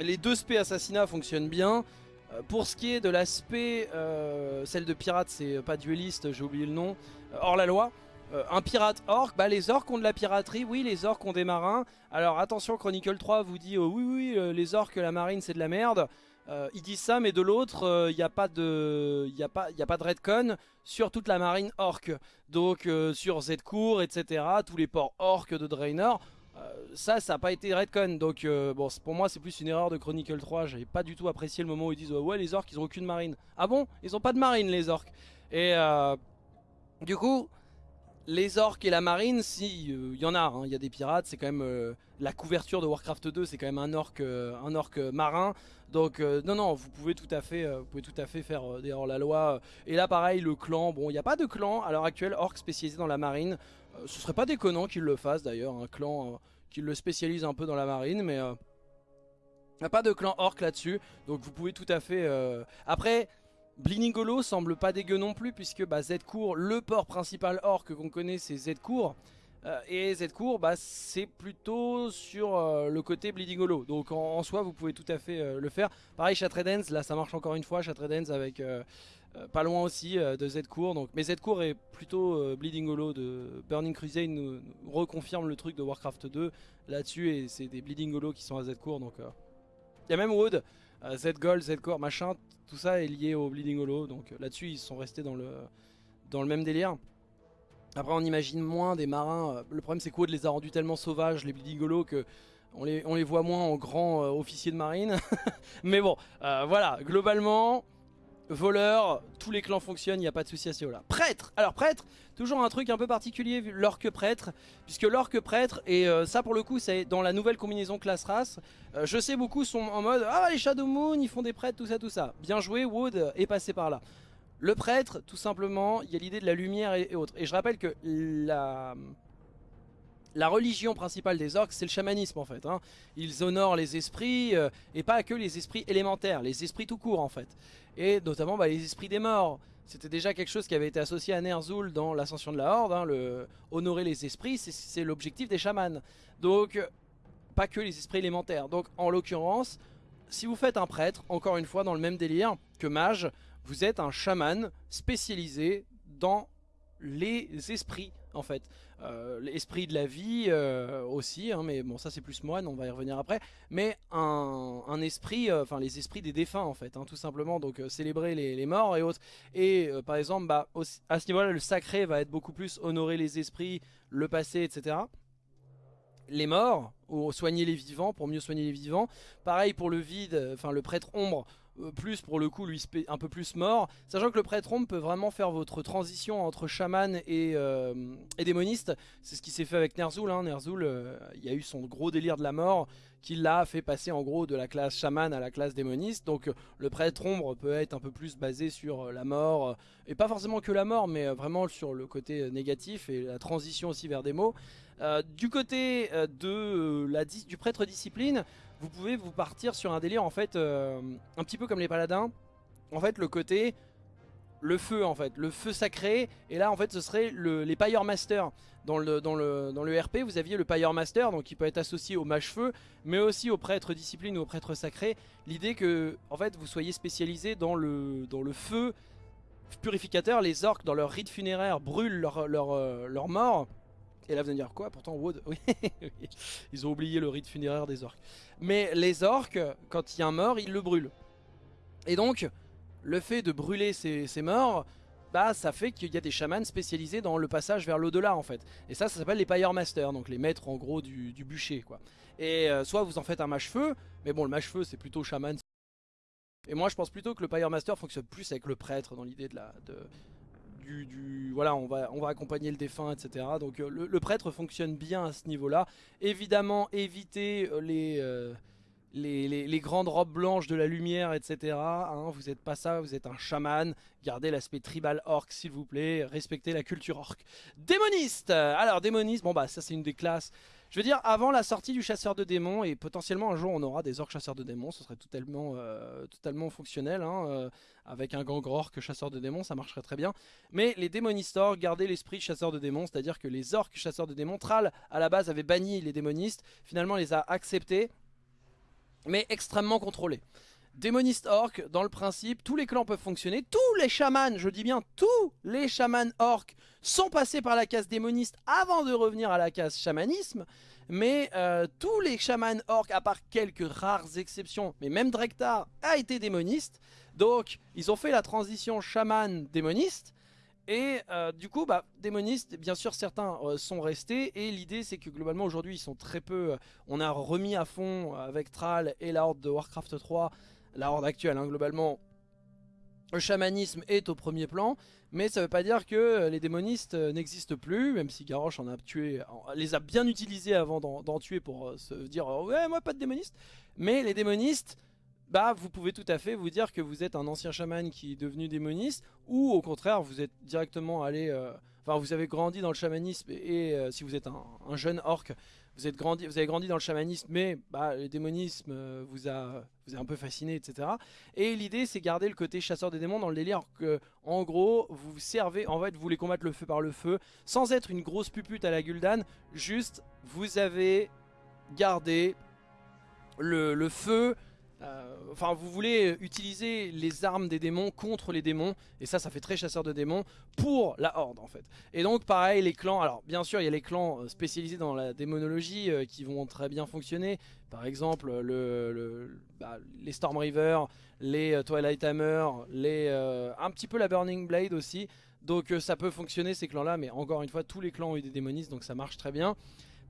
les deux spé assassinats fonctionnent bien. Euh, pour ce qui est de l'aspect, euh, celle de pirate, c'est pas dueliste, j'ai oublié le nom, hors la loi. Euh, un pirate orc, bah les orcs ont de la piraterie, oui les orcs ont des marins. Alors attention Chronicle 3 vous dit oh, oui oui euh, les orcs la marine c'est de la merde. Euh, ils disent ça mais de l'autre il n'y a pas de y a pas y a pas de redcon sur toute la marine orc. Donc sur Zcour etc tous les ports orcs de Draenor. ça, ça n'a pas été redcon, donc bon, pour moi c'est plus une erreur de Chronicle 3, j'avais pas du tout apprécié le moment où ils disent ouais les orcs ils ont aucune marine. Ah bon? Ils ont pas de marine les orcs. Et du coup, les orques et la marine, si, il euh, y en a, hein, il y a des pirates, c'est quand même euh, la couverture de Warcraft 2, c'est quand même un orc, euh, un orc marin. Donc non non, vous pouvez tout à fait, vous pouvez tout à fait faire des hors la loi. Et là pareil, le clan, bon, il n'y a pas de clan à l'heure actuelle orc spécialisé dans la marine. ce serait pas déconnant qu'ils le fassent d'ailleurs, un clan qui le spécialise un peu dans la marine, mais il n'y a pas de clan orc là-dessus. Donc vous pouvez tout à fait. Après. Bliningolo semble pas dégueu non plus puisque bah, Z-Cour, le port principal or que qu'on connaît c'est Z-Cour. Euh, et Z-Cour bah, c'est plutôt sur euh, le côté Bleeding Hollow. Donc en, soi vous pouvez tout à fait euh, le faire. Pareil Chatredens, là ça marche encore une fois. Chatredens avec pas loin aussi de Z-Cour. Donc, mais Z-Cour est plutôt Bleeding Hollow de Burning Crusade nous, reconfirme le truc de Warcraft 2 là-dessus. Et c'est des Bleeding Hollow qui sont à Z-Cour. Donc il y a même Wood, Z-Gold, Z-Core, machin tout ça est lié au Bleeding Hollow. Donc euh, là-dessus, ils sont restés dans le, dans le même délire. Après, on imagine moins des marins. Euh, le problème, c'est quoi de les a rendus tellement sauvages, les Bleeding Hollow, que on les, on les voit moins en grands euh, officiers de marine. [LAUGHS] Mais bon, voilà, globalement, voleur, tous les clans fonctionnent, il n'y a pas de souci à ce niveau-là. Prêtre Alors prêtre, toujours un truc un peu particulier, l'orque prêtre, puisque l'orque prêtre, et euh, ça pour le coup c'est dans la nouvelle combinaison classe race, euh, je sais beaucoup sont en mode « Ah les Shadow Moon, ils font des prêtres, tout ça, tout ça ». Bien joué, Wood est passé par là. Le prêtre, tout simplement, il y a l'idée de la lumière et, autres. Et je rappelle que la... La religion principale des orques, c'est le chamanisme en fait. Hein. Ils honorent les esprits, euh, et pas que les esprits élémentaires, les esprits tout court en fait et notamment bah, les esprits des morts. C'était déjà quelque chose qui avait été associé à Ner'zhul dans l'ascension de la Horde, hein, honorer les esprits, c'est l'objectif des chamans. Donc, pas que les esprits élémentaires. Donc, en l'occurrence, si vous faites un prêtre, encore une fois dans le même délire que mage, vous êtes un chaman spécialisé dans les esprits en fait. Euh, l'esprit de la vie euh, aussi, hein, mais bon ça c'est plus moine, on va y revenir après. Mais un, esprit, euh, enfin les esprits des défunts en fait, hein, tout simplement. Donc célébrer les, morts et autres. Et par exemple, bah, à ce niveau-là, le sacré va être beaucoup plus honorer les esprits, le passé, etc les morts ou soigner les vivants pour mieux soigner les vivants. Pareil pour le vide, enfin le prêtre ombre plus pour le coup lui un peu plus mort sachant que le prêtre ombre peut vraiment faire votre transition entre chaman et, euh, démoniste. C'est ce qui s'est fait avec Ner'zhul hein. Ner'zhul euh, il y a eu son gros délire de la mort qui l'a fait passer en gros de la classe chaman à la classe démoniste. Donc le prêtre ombre peut être un peu plus basé sur la mort et pas forcément que la mort mais vraiment sur le côté négatif et la transition aussi vers des mots. Du côté de la, du prêtre discipline vous pouvez vous partir sur un délire en fait euh, un petit peu comme les paladins. En fait le côté le feu en fait, le feu sacré et là en fait ce serait les Pyre Master. Dans le, dans, le, dans le RP vous aviez le Pyre Master donc qui peut être associé au mage feu mais aussi au prêtre discipline ou au prêtre sacré. L'idée que en fait vous soyez spécialisé dans le, dans le feu purificateur, les orques dans leur rite funéraire brûlent leur, leur, euh, leur mort et là vous allez dire quoi Pourtant Wood, [LAUGHS] oui, ils ont oublié le rite funéraire des orques. Mais les orques, quand il y a un mort, ils le brûlent. Et donc, le fait de brûler ces, morts, bah ça fait qu'il y a des chamans spécialisés dans le passage vers l'au-delà en fait. Et ça, ça s'appelle les Pyre Masters, donc les maîtres en gros du, bûcher quoi. Et euh, soit vous en faites un mage-feu, mais bon le mage-feu c'est plutôt chaman. Et moi je pense plutôt que le Pyre Master fonctionne plus avec le prêtre dans l'idée de la... De, du, voilà, on va, on va accompagner le défunt, etc. Donc euh, le, prêtre fonctionne bien à ce niveau-là. Évidemment, évitez euh, euh, les, les, grandes robes blanches de la lumière, etc. Hein. vous n'êtes pas ça, vous êtes un chaman. Gardez l'aspect tribal orc, s'il vous plaît. Respectez la culture orc. Démoniste Alors, démoniste, bon bah ça c'est une des classes je veux dire, avant la sortie du chasseur de démons, et potentiellement un jour on aura des orques chasseurs de démons, ce serait totalement, euh, totalement fonctionnel, hein, euh, avec un gang orque chasseur de démons, ça marcherait très bien. Mais les démonistes orques gardaient l'esprit chasseur de démons, c'est-à-dire que les orques chasseurs de démons, Thrall à la base avait banni les démonistes, finalement les a acceptés, mais extrêmement contrôlés. Démoniste orc, dans le principe, tous les clans peuvent fonctionner. Tous les chamans, je dis bien tous les chamans orc sont passés par la case démoniste avant de revenir à la case chamanisme. Mais euh, tous les chamans orc, à part quelques rares exceptions, mais même Drektar a été démoniste. Donc ils ont fait la transition chaman démoniste. Et euh, du coup, bah, démonistes, bien sûr certains euh, sont restés et l'idée c'est que globalement aujourd'hui ils sont très peu, on a remis à fond avec Thrall et la horde de Warcraft 3 la horde actuelle, hein, globalement, le chamanisme est au premier plan, mais ça veut pas dire que euh, les démonistes euh, n'existent plus, même si Garrosh en a tué, les a bien utilisés avant d'en tuer pour euh, se dire ouais moi pas de démoniste. Mais les démonistes, bah vous pouvez tout à fait vous dire que vous êtes un ancien chaman qui est devenu démoniste, ou au contraire vous êtes directement allé, enfin vous avez grandi dans le chamanisme et, si vous êtes un jeune orc, vous, avez grandi dans le chamanisme, mais bah, le démonisme euh, vous, a, vous a un peu fasciné, etc. Et l'idée, c'est garder le côté chasseur des démons dans le délire que, en gros, vous servez, en fait, vous voulez combattre le feu par le feu, sans être une grosse pupute à la Gul'dan, juste, vous avez gardé le, feu enfin, vous voulez utiliser les armes des démons contre les démons, et ça, ça fait très chasseur de démons, pour la horde en fait. Et donc pareil, les clans, alors bien sûr, il y a les clans euh, spécialisés dans la démonologie euh, qui vont très bien fonctionner. Par exemple, le, bah, les Storm River, les Twilight Hammer, les, un petit peu la Burning Blade aussi. Donc ça peut fonctionner ces clans là, mais encore une fois, tous les clans ont eu des démonistes, donc ça marche très bien.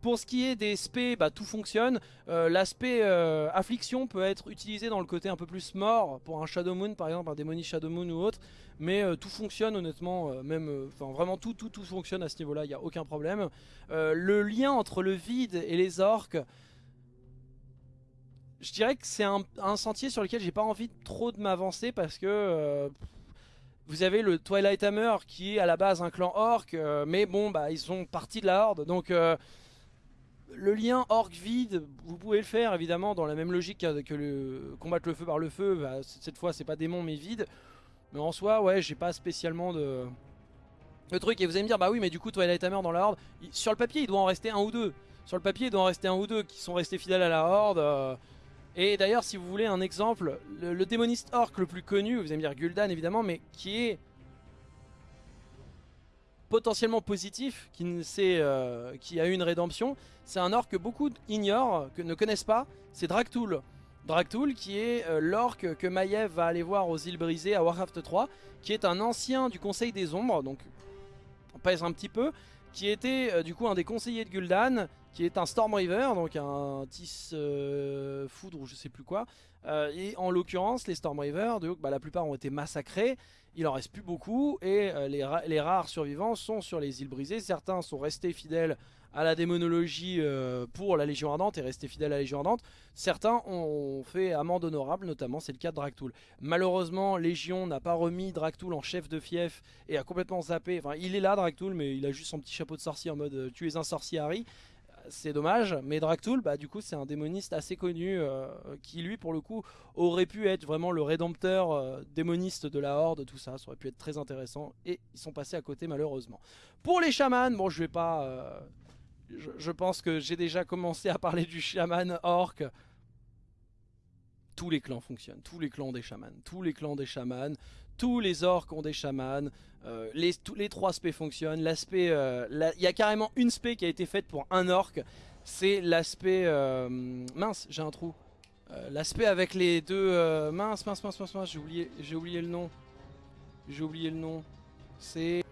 Pour ce qui est des spé, bah, tout fonctionne. Euh, l'aspect euh, affliction peut être utilisé dans le côté un peu plus mort pour un Shadow Moon par exemple, un Démonie Shadow Moon ou autre. Mais euh, tout fonctionne honnêtement, même, enfin vraiment tout, tout, tout fonctionne à ce niveau là, il n'y a aucun problème. le lien entre le vide et les orques, je dirais que c'est un, sentier sur lequel j'ai pas envie trop de m'avancer parce que vous avez le Twilight Hammer qui est à la base un clan orc, mais bon bah ils sont partis de la horde donc le lien orc vide, vous pouvez le faire évidemment dans la même logique que le combattre le feu par le feu. Bah, cette fois, c'est pas démon mais vide. Mais en soi, ouais, j'ai pas spécialement de... Le truc, et vous allez me dire, bah oui, mais du coup, Twilight Hammer dans la horde, sur le papier, il doit en rester un ou deux. Sur le papier, il doit en rester un ou deux qui sont restés fidèles à la horde. Euh. Et d'ailleurs, si vous voulez un exemple, le, le démoniste orc le plus connu, vous allez me dire Gul'dan évidemment, mais qui est potentiellement positif, qui, euh, qui a eu une rédemption, c'est un orc que beaucoup ignorent, que ne connaissent pas, c'est Dragtool. Dragtool qui est euh, l'orc que Maiev va aller voir aux îles brisées à Warcraft 3, qui est un ancien du Conseil des Ombres, donc on pèse un petit peu, qui était euh, du coup un des conseillers de Gul'dan, qui est un Storm River, donc un Tis Foudre ou je sais plus quoi. et en l'occurrence, les Storm River, bah, la plupart ont été massacrés, il en reste plus beaucoup et euh, les, rares survivants sont sur les îles brisées. Certains sont restés fidèles à la démonologie euh, pour la Légion Ardente et restés fidèles à la Légion Ardente. Certains ont fait amende honorable, notamment c'est le cas de Dractoul. Malheureusement, Légion n'a pas remis Dractoul en chef de fief et a complètement zappé. Enfin, il est là Dractoul, mais il a juste son petit chapeau de sorcier en mode euh, tu es un sorcier Harry c'est dommage. Mais Draktul, bah, du coup, c'est un démoniste assez connu euh, qui, lui, pour le coup, aurait pu être vraiment le rédempteur euh, démoniste de la Horde, tout ça. Ça aurait pu être très intéressant. Et ils sont passés à côté, malheureusement. Pour les chamans, bon, je vais pas... Euh, je, pense que j'ai déjà commencé à parler du chaman orc. Tous les clans fonctionnent. Tous les clans des chamans. Tous les clans des chamans. Tous les orcs ont des chamans. Euh, les, trois spés fonctionnent. L'aspect, euh, il y a carrément une spé qui a été faite pour un orc. C'est l'aspect... Euh, mince, j'ai un trou. l'aspect avec les deux... mince, mince, mince, mince, mince, j'ai oublié, oublié le nom. J'ai oublié le nom. C'est...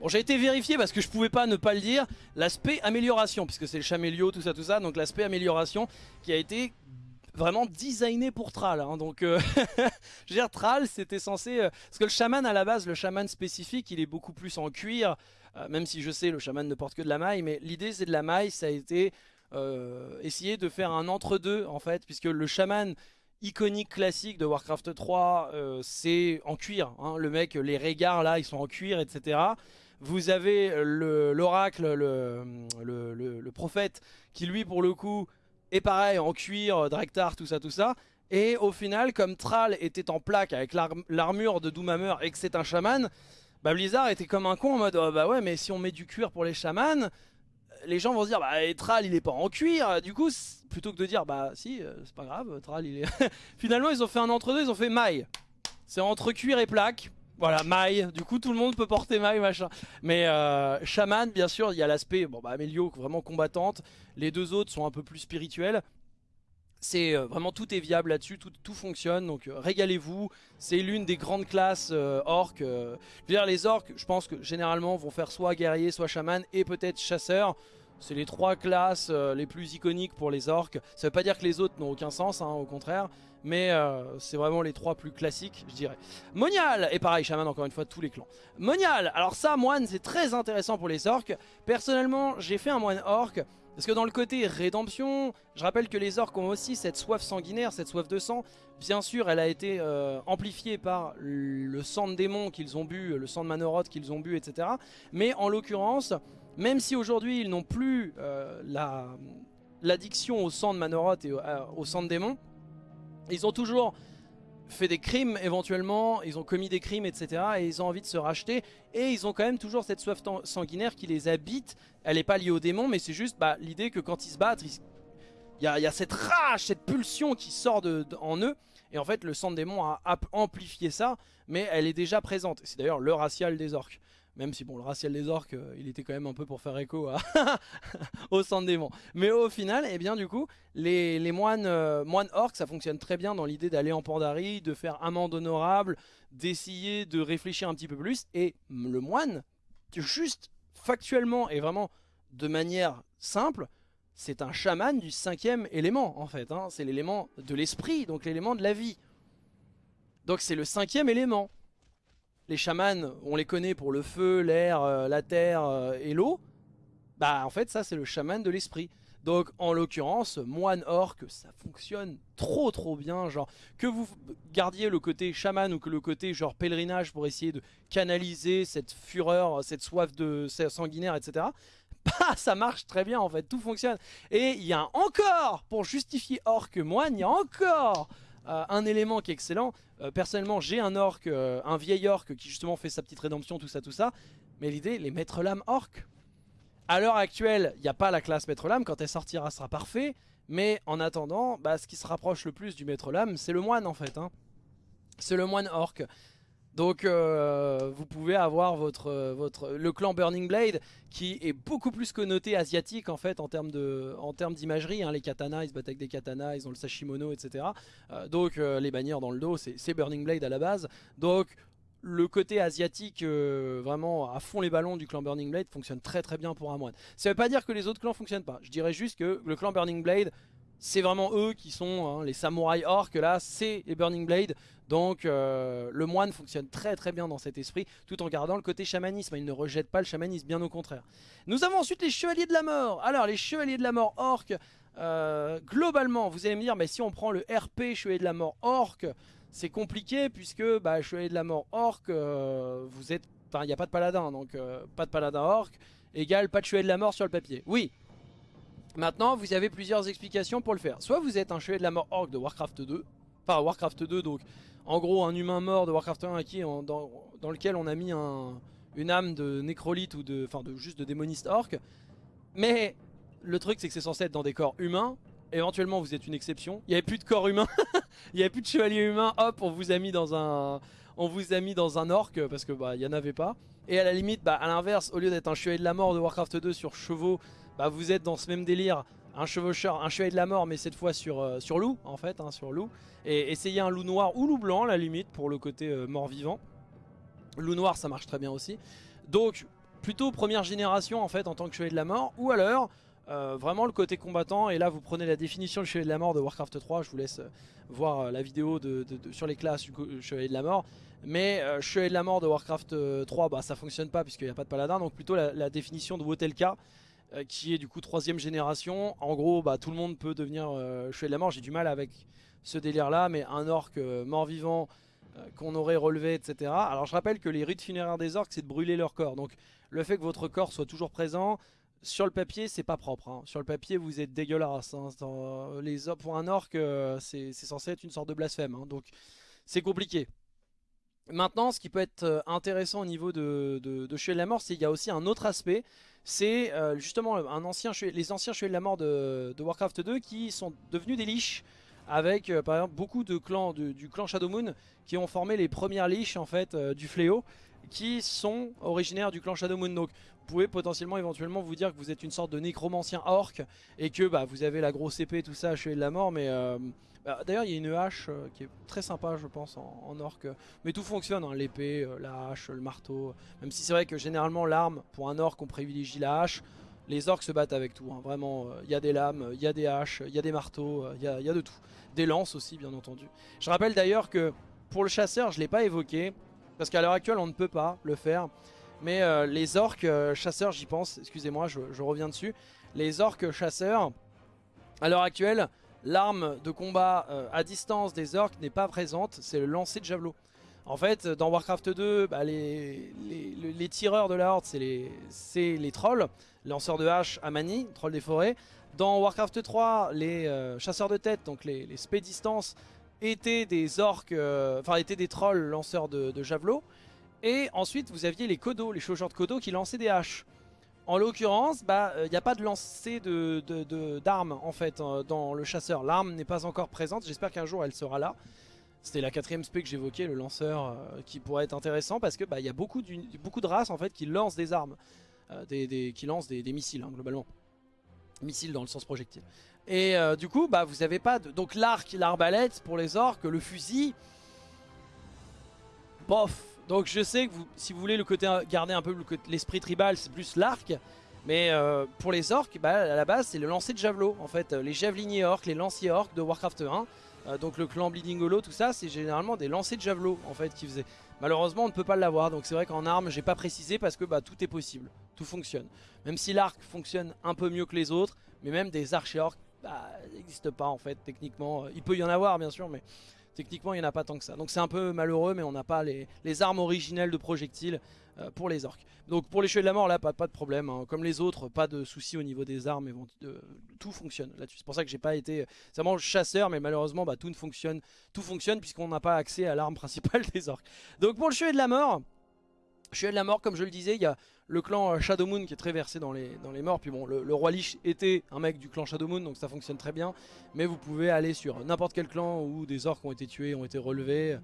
Bon, j'ai été vérifié parce que je pouvais pas ne pas le dire. L'aspect amélioration, puisque c'est le chamélio, tout ça, tout ça. Donc l'aspect amélioration qui a été vraiment designé pour Thrall. Hein, donc, euh, [LAUGHS] je veux dire, Thrall, c'était censé... Euh, parce que le chaman, à la base, le chaman spécifique, il est beaucoup plus en cuir. Euh, même si je sais, le chaman ne porte que de la maille. Mais l'idée, c'est de la maille, ça a été essayer de faire un entre-deux, en fait. Puisque le chaman iconique classique de Warcraft 3, c'est en cuir. Hein, le mec, les regards, là, ils sont en cuir, etc. Vous avez l'oracle, le, le, le prophète, qui lui, pour le coup... Et pareil, en cuir, euh, Drektar, tout ça, tout ça. Et au final, comme Thrall était en plaque avec l'armure de Doomhammer et que c'est un chaman, bah Blizzard était comme un con en mode oh bah ouais mais si on met du cuir pour les chamans, les gens vont se dire bah Thrall il est pas en cuir. Du coup plutôt que de dire bah si c'est pas grave Thrall il est [LAUGHS] finalement ils ont fait un entre deux ils ont fait maille. C'est entre cuir et plaque voilà, maille, du coup tout le monde peut porter maille machin. Mais euh, bien sûr, il y a l'aspect, bon bah Amélio, vraiment combattante. Les deux autres sont un peu plus spirituels. C'est euh, vraiment tout est viable là-dessus, tout, fonctionne, donc euh, régalez-vous. C'est l'une des grandes classes euh, orques. les orques, je pense que généralement vont faire soit guerrier, soit chaman et peut-être chasseur. C'est les trois classes les plus iconiques pour les orques. Ça veut pas dire que les autres n'ont aucun sens, hein, au contraire. Mais euh, c'est vraiment les trois plus classiques, je dirais. Monial Et pareil, Shaman, encore une fois, tous les clans. Monial Alors ça, moine, c'est très intéressant pour les orques. Personnellement, j'ai fait un moine orc. Parce que dans le côté rédemption, je rappelle que les orques ont aussi cette soif sanguinaire, cette soif de sang. Bien sûr, elle a été euh, amplifiée par le sang de démon qu'ils ont bu, le sang de Manoroth qu'ils ont bu, etc. Mais en l'occurrence, même si aujourd'hui ils n'ont plus euh, l'addiction au sang de Manoroth et au sang de démon, ils ont toujours fait des crimes éventuellement, ils ont commis des crimes, etc. Et ils ont envie de se racheter. Et ils ont quand même toujours cette soif sanguinaire qui les habite. Elle n'est pas liée au démon, mais c'est juste bah, l'idée que quand ils se battent, il y, a, cette rage, cette pulsion qui sort en eux. Et en fait, le sang de démon a amplifié ça, mais elle est déjà présente. C'est d'ailleurs le racial des orques. Même si bon, le racial des orques, euh, il était quand même un peu pour faire écho [LAUGHS] au sang de démon. Mais au final, eh bien du coup, les, moines, euh, moines orques, ça fonctionne très bien dans l'idée d'aller en Pandarie, de faire amende honorable, d'essayer de réfléchir un petit peu plus. Et le moine, juste factuellement et vraiment de manière simple, c'est un chaman du cinquième élément en fait. Hein. C'est l'élément de l'esprit, donc l'élément de la vie. Donc c'est le cinquième élément les chamans, on les connaît pour le feu, l'air, euh, la terre euh, et l'eau. Bah en fait ça c'est le chaman de l'esprit. Donc en l'occurrence, moine orc, ça fonctionne trop trop bien. Genre que vous gardiez le côté chaman ou que le côté genre pèlerinage pour essayer de canaliser cette fureur, cette soif de sanguinaire, etc. [LAUGHS] Bah ça marche très bien en fait, tout fonctionne. Et il y a encore, pour justifier orc moine, il y a encore euh, un élément qui est excellent. Euh, personnellement, j'ai un orc, euh, un vieil orc qui justement fait sa petite rédemption, tout ça, tout ça. Mais l'idée, les maîtres lames orc. À l'heure actuelle, il n'y a pas la classe maître lame. Quand elle sortira, sera parfait. Mais en attendant, bah, ce qui se rapproche le plus du maître lame, c'est le moine en fait. Hein. C'est le moine orc. Donc euh, vous pouvez avoir votre, votre, le clan Burning Blade qui est beaucoup plus connoté asiatique en fait en termes d'imagerie. Hein. Les katanas, ils se battent avec des katanas, ils ont le sashimono, etc. Euh, donc euh, les bannières dans le dos, c'est Burning Blade à la base. Donc le côté asiatique vraiment à fond les ballons du clan Burning Blade fonctionne très très bien pour un moine. Ça veut pas dire que les autres clans fonctionnent pas. Je dirais juste que le clan Burning Blade c'est vraiment eux qui sont hein, les samouraïs orques là, c'est les Burning Blade. Donc euh, le moine fonctionne très très bien dans cet esprit, tout en gardant le côté chamanisme. Il ne rejette pas le chamanisme, bien au contraire. Nous avons ensuite les chevaliers de la mort. Alors les chevaliers de la mort orques, euh, globalement, vous allez me dire, mais si on prend le RP chevalier de la mort orque, c'est compliqué puisque bah, chevalier de la mort orque, euh, vous êtes, enfin il n'y a pas de paladin, donc pas de paladin orque, égale pas de chevalier de la mort sur le papier. Oui, Maintenant, vous avez plusieurs explications pour le faire. Soit vous êtes un chevalier de la mort orc de Warcraft 2, enfin Warcraft 2, donc en gros un humain mort de Warcraft 1 qui, dans, lequel on a mis un, une âme de nécrolite ou de, enfin de juste de démoniste orc. Mais le truc c'est que c'est censé être dans des corps humains. Éventuellement vous êtes une exception. Il n'y avait plus de corps humain, [LAUGHS] il n'y avait plus de chevalier humain. Hop, on vous a mis dans un, on vous a mis dans un orc parce que bah il y en avait pas. Et à la limite, bah à l'inverse, au lieu d'être un chevalier de la mort de Warcraft 2 sur chevaux bah, vous êtes dans ce même délire, un chevaucheur, un chevalier de la mort, mais cette fois sur, euh, loup, en fait, hein, sur loup. Et essayez un loup noir ou loup blanc, la limite, pour le côté euh, mort-vivant. Loup noir, ça marche très bien aussi. Donc, plutôt première génération, en fait, en tant que chevalier de la mort, ou alors... Euh, vraiment le côté combattant et là vous prenez la définition du chevalier de la mort de Warcraft 3 je vous laisse voir la vidéo sur les classes du chevalier de la mort mais chevalier de la mort de Warcraft 3 bah ça fonctionne pas puisqu'il n'y a pas de paladin donc plutôt la définition de Wotelka euh, qui est du coup troisième génération. En gros, bah, tout le monde peut devenir euh, de la mort. J'ai du mal avec ce délire là, mais un orc euh, mort-vivant qu'on aurait relevé, etc. Alors je rappelle que les rites funéraires des orcs, c'est de brûler leur corps. Donc le fait que votre corps soit toujours présent, sur le papier, c'est pas propre. Hein. Sur le papier, vous êtes dégueulasse. Hein. Pour un orc, c'est censé être une sorte de blasphème. Hein. Donc c'est compliqué. Maintenant, ce qui peut être intéressant au niveau de, de, de de la mort, c'est qu'il y a aussi un autre aspect, c'est euh, justement les anciens chevaliers de la mort de, Warcraft 2 qui sont devenus des liches avec euh, par exemple beaucoup de clans du clan Shadow Moon qui ont formé les premières liches en fait du fléau qui sont originaires du clan Shadow Moon. Donc vous pouvez potentiellement éventuellement vous dire que vous êtes une sorte de nécromancien orc et que bah, vous avez la grosse épée tout ça, chevalier de la mort mais bah, d'ailleurs, il y a une hache euh, qui est très sympa, je pense, en, orc. Mais tout fonctionne, hein, l'épée, euh, la hache, le marteau. Même si c'est vrai que généralement, l'arme, pour un orc, on privilégie la hache. Les orcs se battent avec tout, hein. vraiment. Il euh, y a des lames, il y a des haches, il y a des marteaux, il y, a, de tout. Des lances aussi, bien entendu. Je rappelle d'ailleurs que pour le chasseur, je l'ai pas évoqué. Parce qu'à l'heure actuelle, on ne peut pas le faire. Mais les orques chasseurs, j'y pense, excusez-moi, je, reviens dessus. Les orques chasseurs, à l'heure actuelle, l'arme de combat euh, à distance des orques n'est pas présente, c'est le lancer de javelot. En fait, dans Warcraft 2, bah, les, tireurs de la horde, c'est les, trolls, lanceurs de hache à manie, trolls des forêts. Dans Warcraft 3, les euh, chasseurs de tête, donc les, les distance, étaient des orques, euh, enfin des trolls lanceurs de, de javelot. Et ensuite, vous aviez les kodos, les chaucheurs de kodos qui lançaient des haches. En l'occurrence, il bah, n'y euh, a pas de lancer d'armes de, en fait euh, dans le chasseur. L'arme n'est pas encore présente, j'espère qu'un jour elle sera là. C'était la quatrième spé que j'évoquais, le lanceur, euh, qui pourrait être intéressant parce que bah, y a beaucoup, beaucoup de races en fait qui lancent des armes, des, qui lancent des, missiles hein, globalement. Missiles dans le sens projectile. Et du coup, bah, vous avez pas de... Donc l'arc, l'arbalète pour les orques, le fusil... Bof donc je sais que si vous voulez le côté garder un peu l'esprit tribal, c'est plus l'arc. Mais euh, pour les orques, bah, à la base, c'est le lancer de javelot. En fait, les javeliniers orques, les lanciers orques de Warcraft 1. Euh, donc le clan Bleeding Hollow, tout ça, c'est généralement des lancers de javelot en fait qui faisaient. Malheureusement, on ne peut pas l'avoir. Donc c'est vrai qu'en arme, j'ai pas précisé parce que bah, tout est possible. Tout fonctionne. Même si l'arc fonctionne un peu mieux que les autres, mais même des archers orques, bah, n'existent pas en fait techniquement. Il peut y en avoir bien sûr, mais Techniquement, il n'y en a pas tant que ça. Donc c'est un peu malheureux, mais on n'a pas les, armes originelles de projectiles euh, pour les orques. Donc pour les cheveux de la mort, là, pas, pas de problème. Hein. Comme les autres, pas de soucis au niveau des armes. tout fonctionne là-dessus. C'est pour ça que j'ai pas été... C'est vraiment chasseur, mais malheureusement, bah, tout ne fonctionne. Tout fonctionne puisqu'on n'a pas accès à l'arme [LAUGHS] principale des orques. Donc pour le cheveu de la mort... Chevalier de la mort, comme je le disais, il y a le clan euh, Shadow Moon qui est très versé dans les, morts. Puis bon, le, roi Lich était un mec du clan Shadow Moon, donc ça fonctionne très bien. Mais vous pouvez aller sur n'importe quel clan où des orques ont été tués, ont été relevés.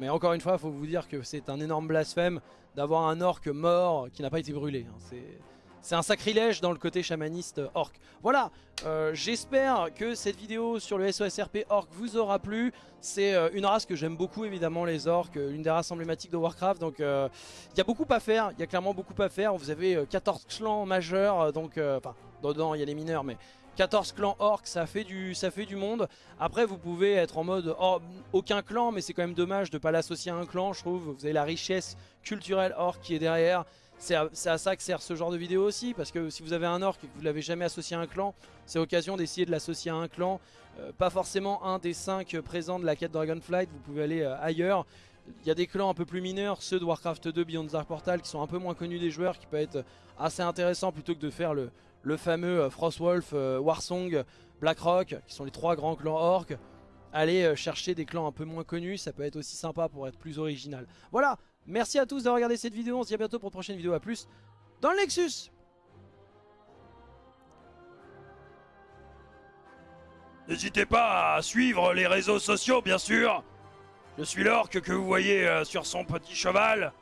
Mais encore une fois, il faut vous dire que c'est un énorme blasphème d'avoir un orque mort qui n'a pas été brûlé. Hein. C'est c'est un sacrilège dans le côté chamaniste orc. Voilà, euh, j'espère que cette vidéo sur le SOSRP orc vous aura plu. C'est euh, une race que j'aime beaucoup évidemment, les orcs, l'une des races emblématiques de Warcraft. Donc euh, il y a beaucoup à faire, il y a clairement beaucoup à faire. Vous avez 14 clans majeurs, donc enfin dedans il y a les mineurs mais... 14 clans orcs, ça fait, du, ça fait du monde. Après, vous pouvez être en mode oh, aucun clan, mais c'est quand même dommage de ne pas l'associer à un clan, je trouve. Vous avez la richesse culturelle orc qui est derrière. C'est à, ça que sert ce genre de vidéo aussi, parce que si vous avez un orc et que vous l'avez jamais associé à un clan, c'est l'occasion d'essayer de l'associer à un clan. Euh, pas forcément un des 5 présents de la quête Dragonflight, vous pouvez aller euh, ailleurs. Il y a des clans un peu plus mineurs, ceux de Warcraft 2 Beyond Dark Portal, qui sont un peu moins connus des joueurs, qui peuvent être assez intéressants plutôt que de faire le, le fameux euh, Frostwolf, Warsong, Blackrock, qui sont les trois grands clans orcs. Allez chercher des clans un peu moins connus, ça peut être aussi sympa pour être plus original. Voilà, Merci à tous d'avoir regardé cette vidéo. On se dit à bientôt pour une prochaine vidéo. A plus dans le Nexus. N'hésitez pas à suivre les réseaux sociaux, bien sûr. Je suis l'orque que vous voyez euh, sur son petit cheval.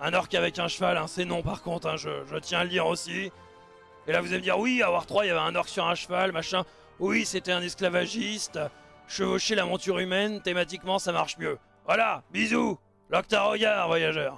Un orque avec un cheval, hein, c'est non par contre, hein, je, tiens à le dire aussi. Et là vous allez me dire, oui, à War 3, il y avait un orque sur un cheval, machin. Oui, c'était un esclavagiste. Chevaucher la monture humaine, thématiquement, ça marche mieux. Voilà, bisous Locta regard, voyageur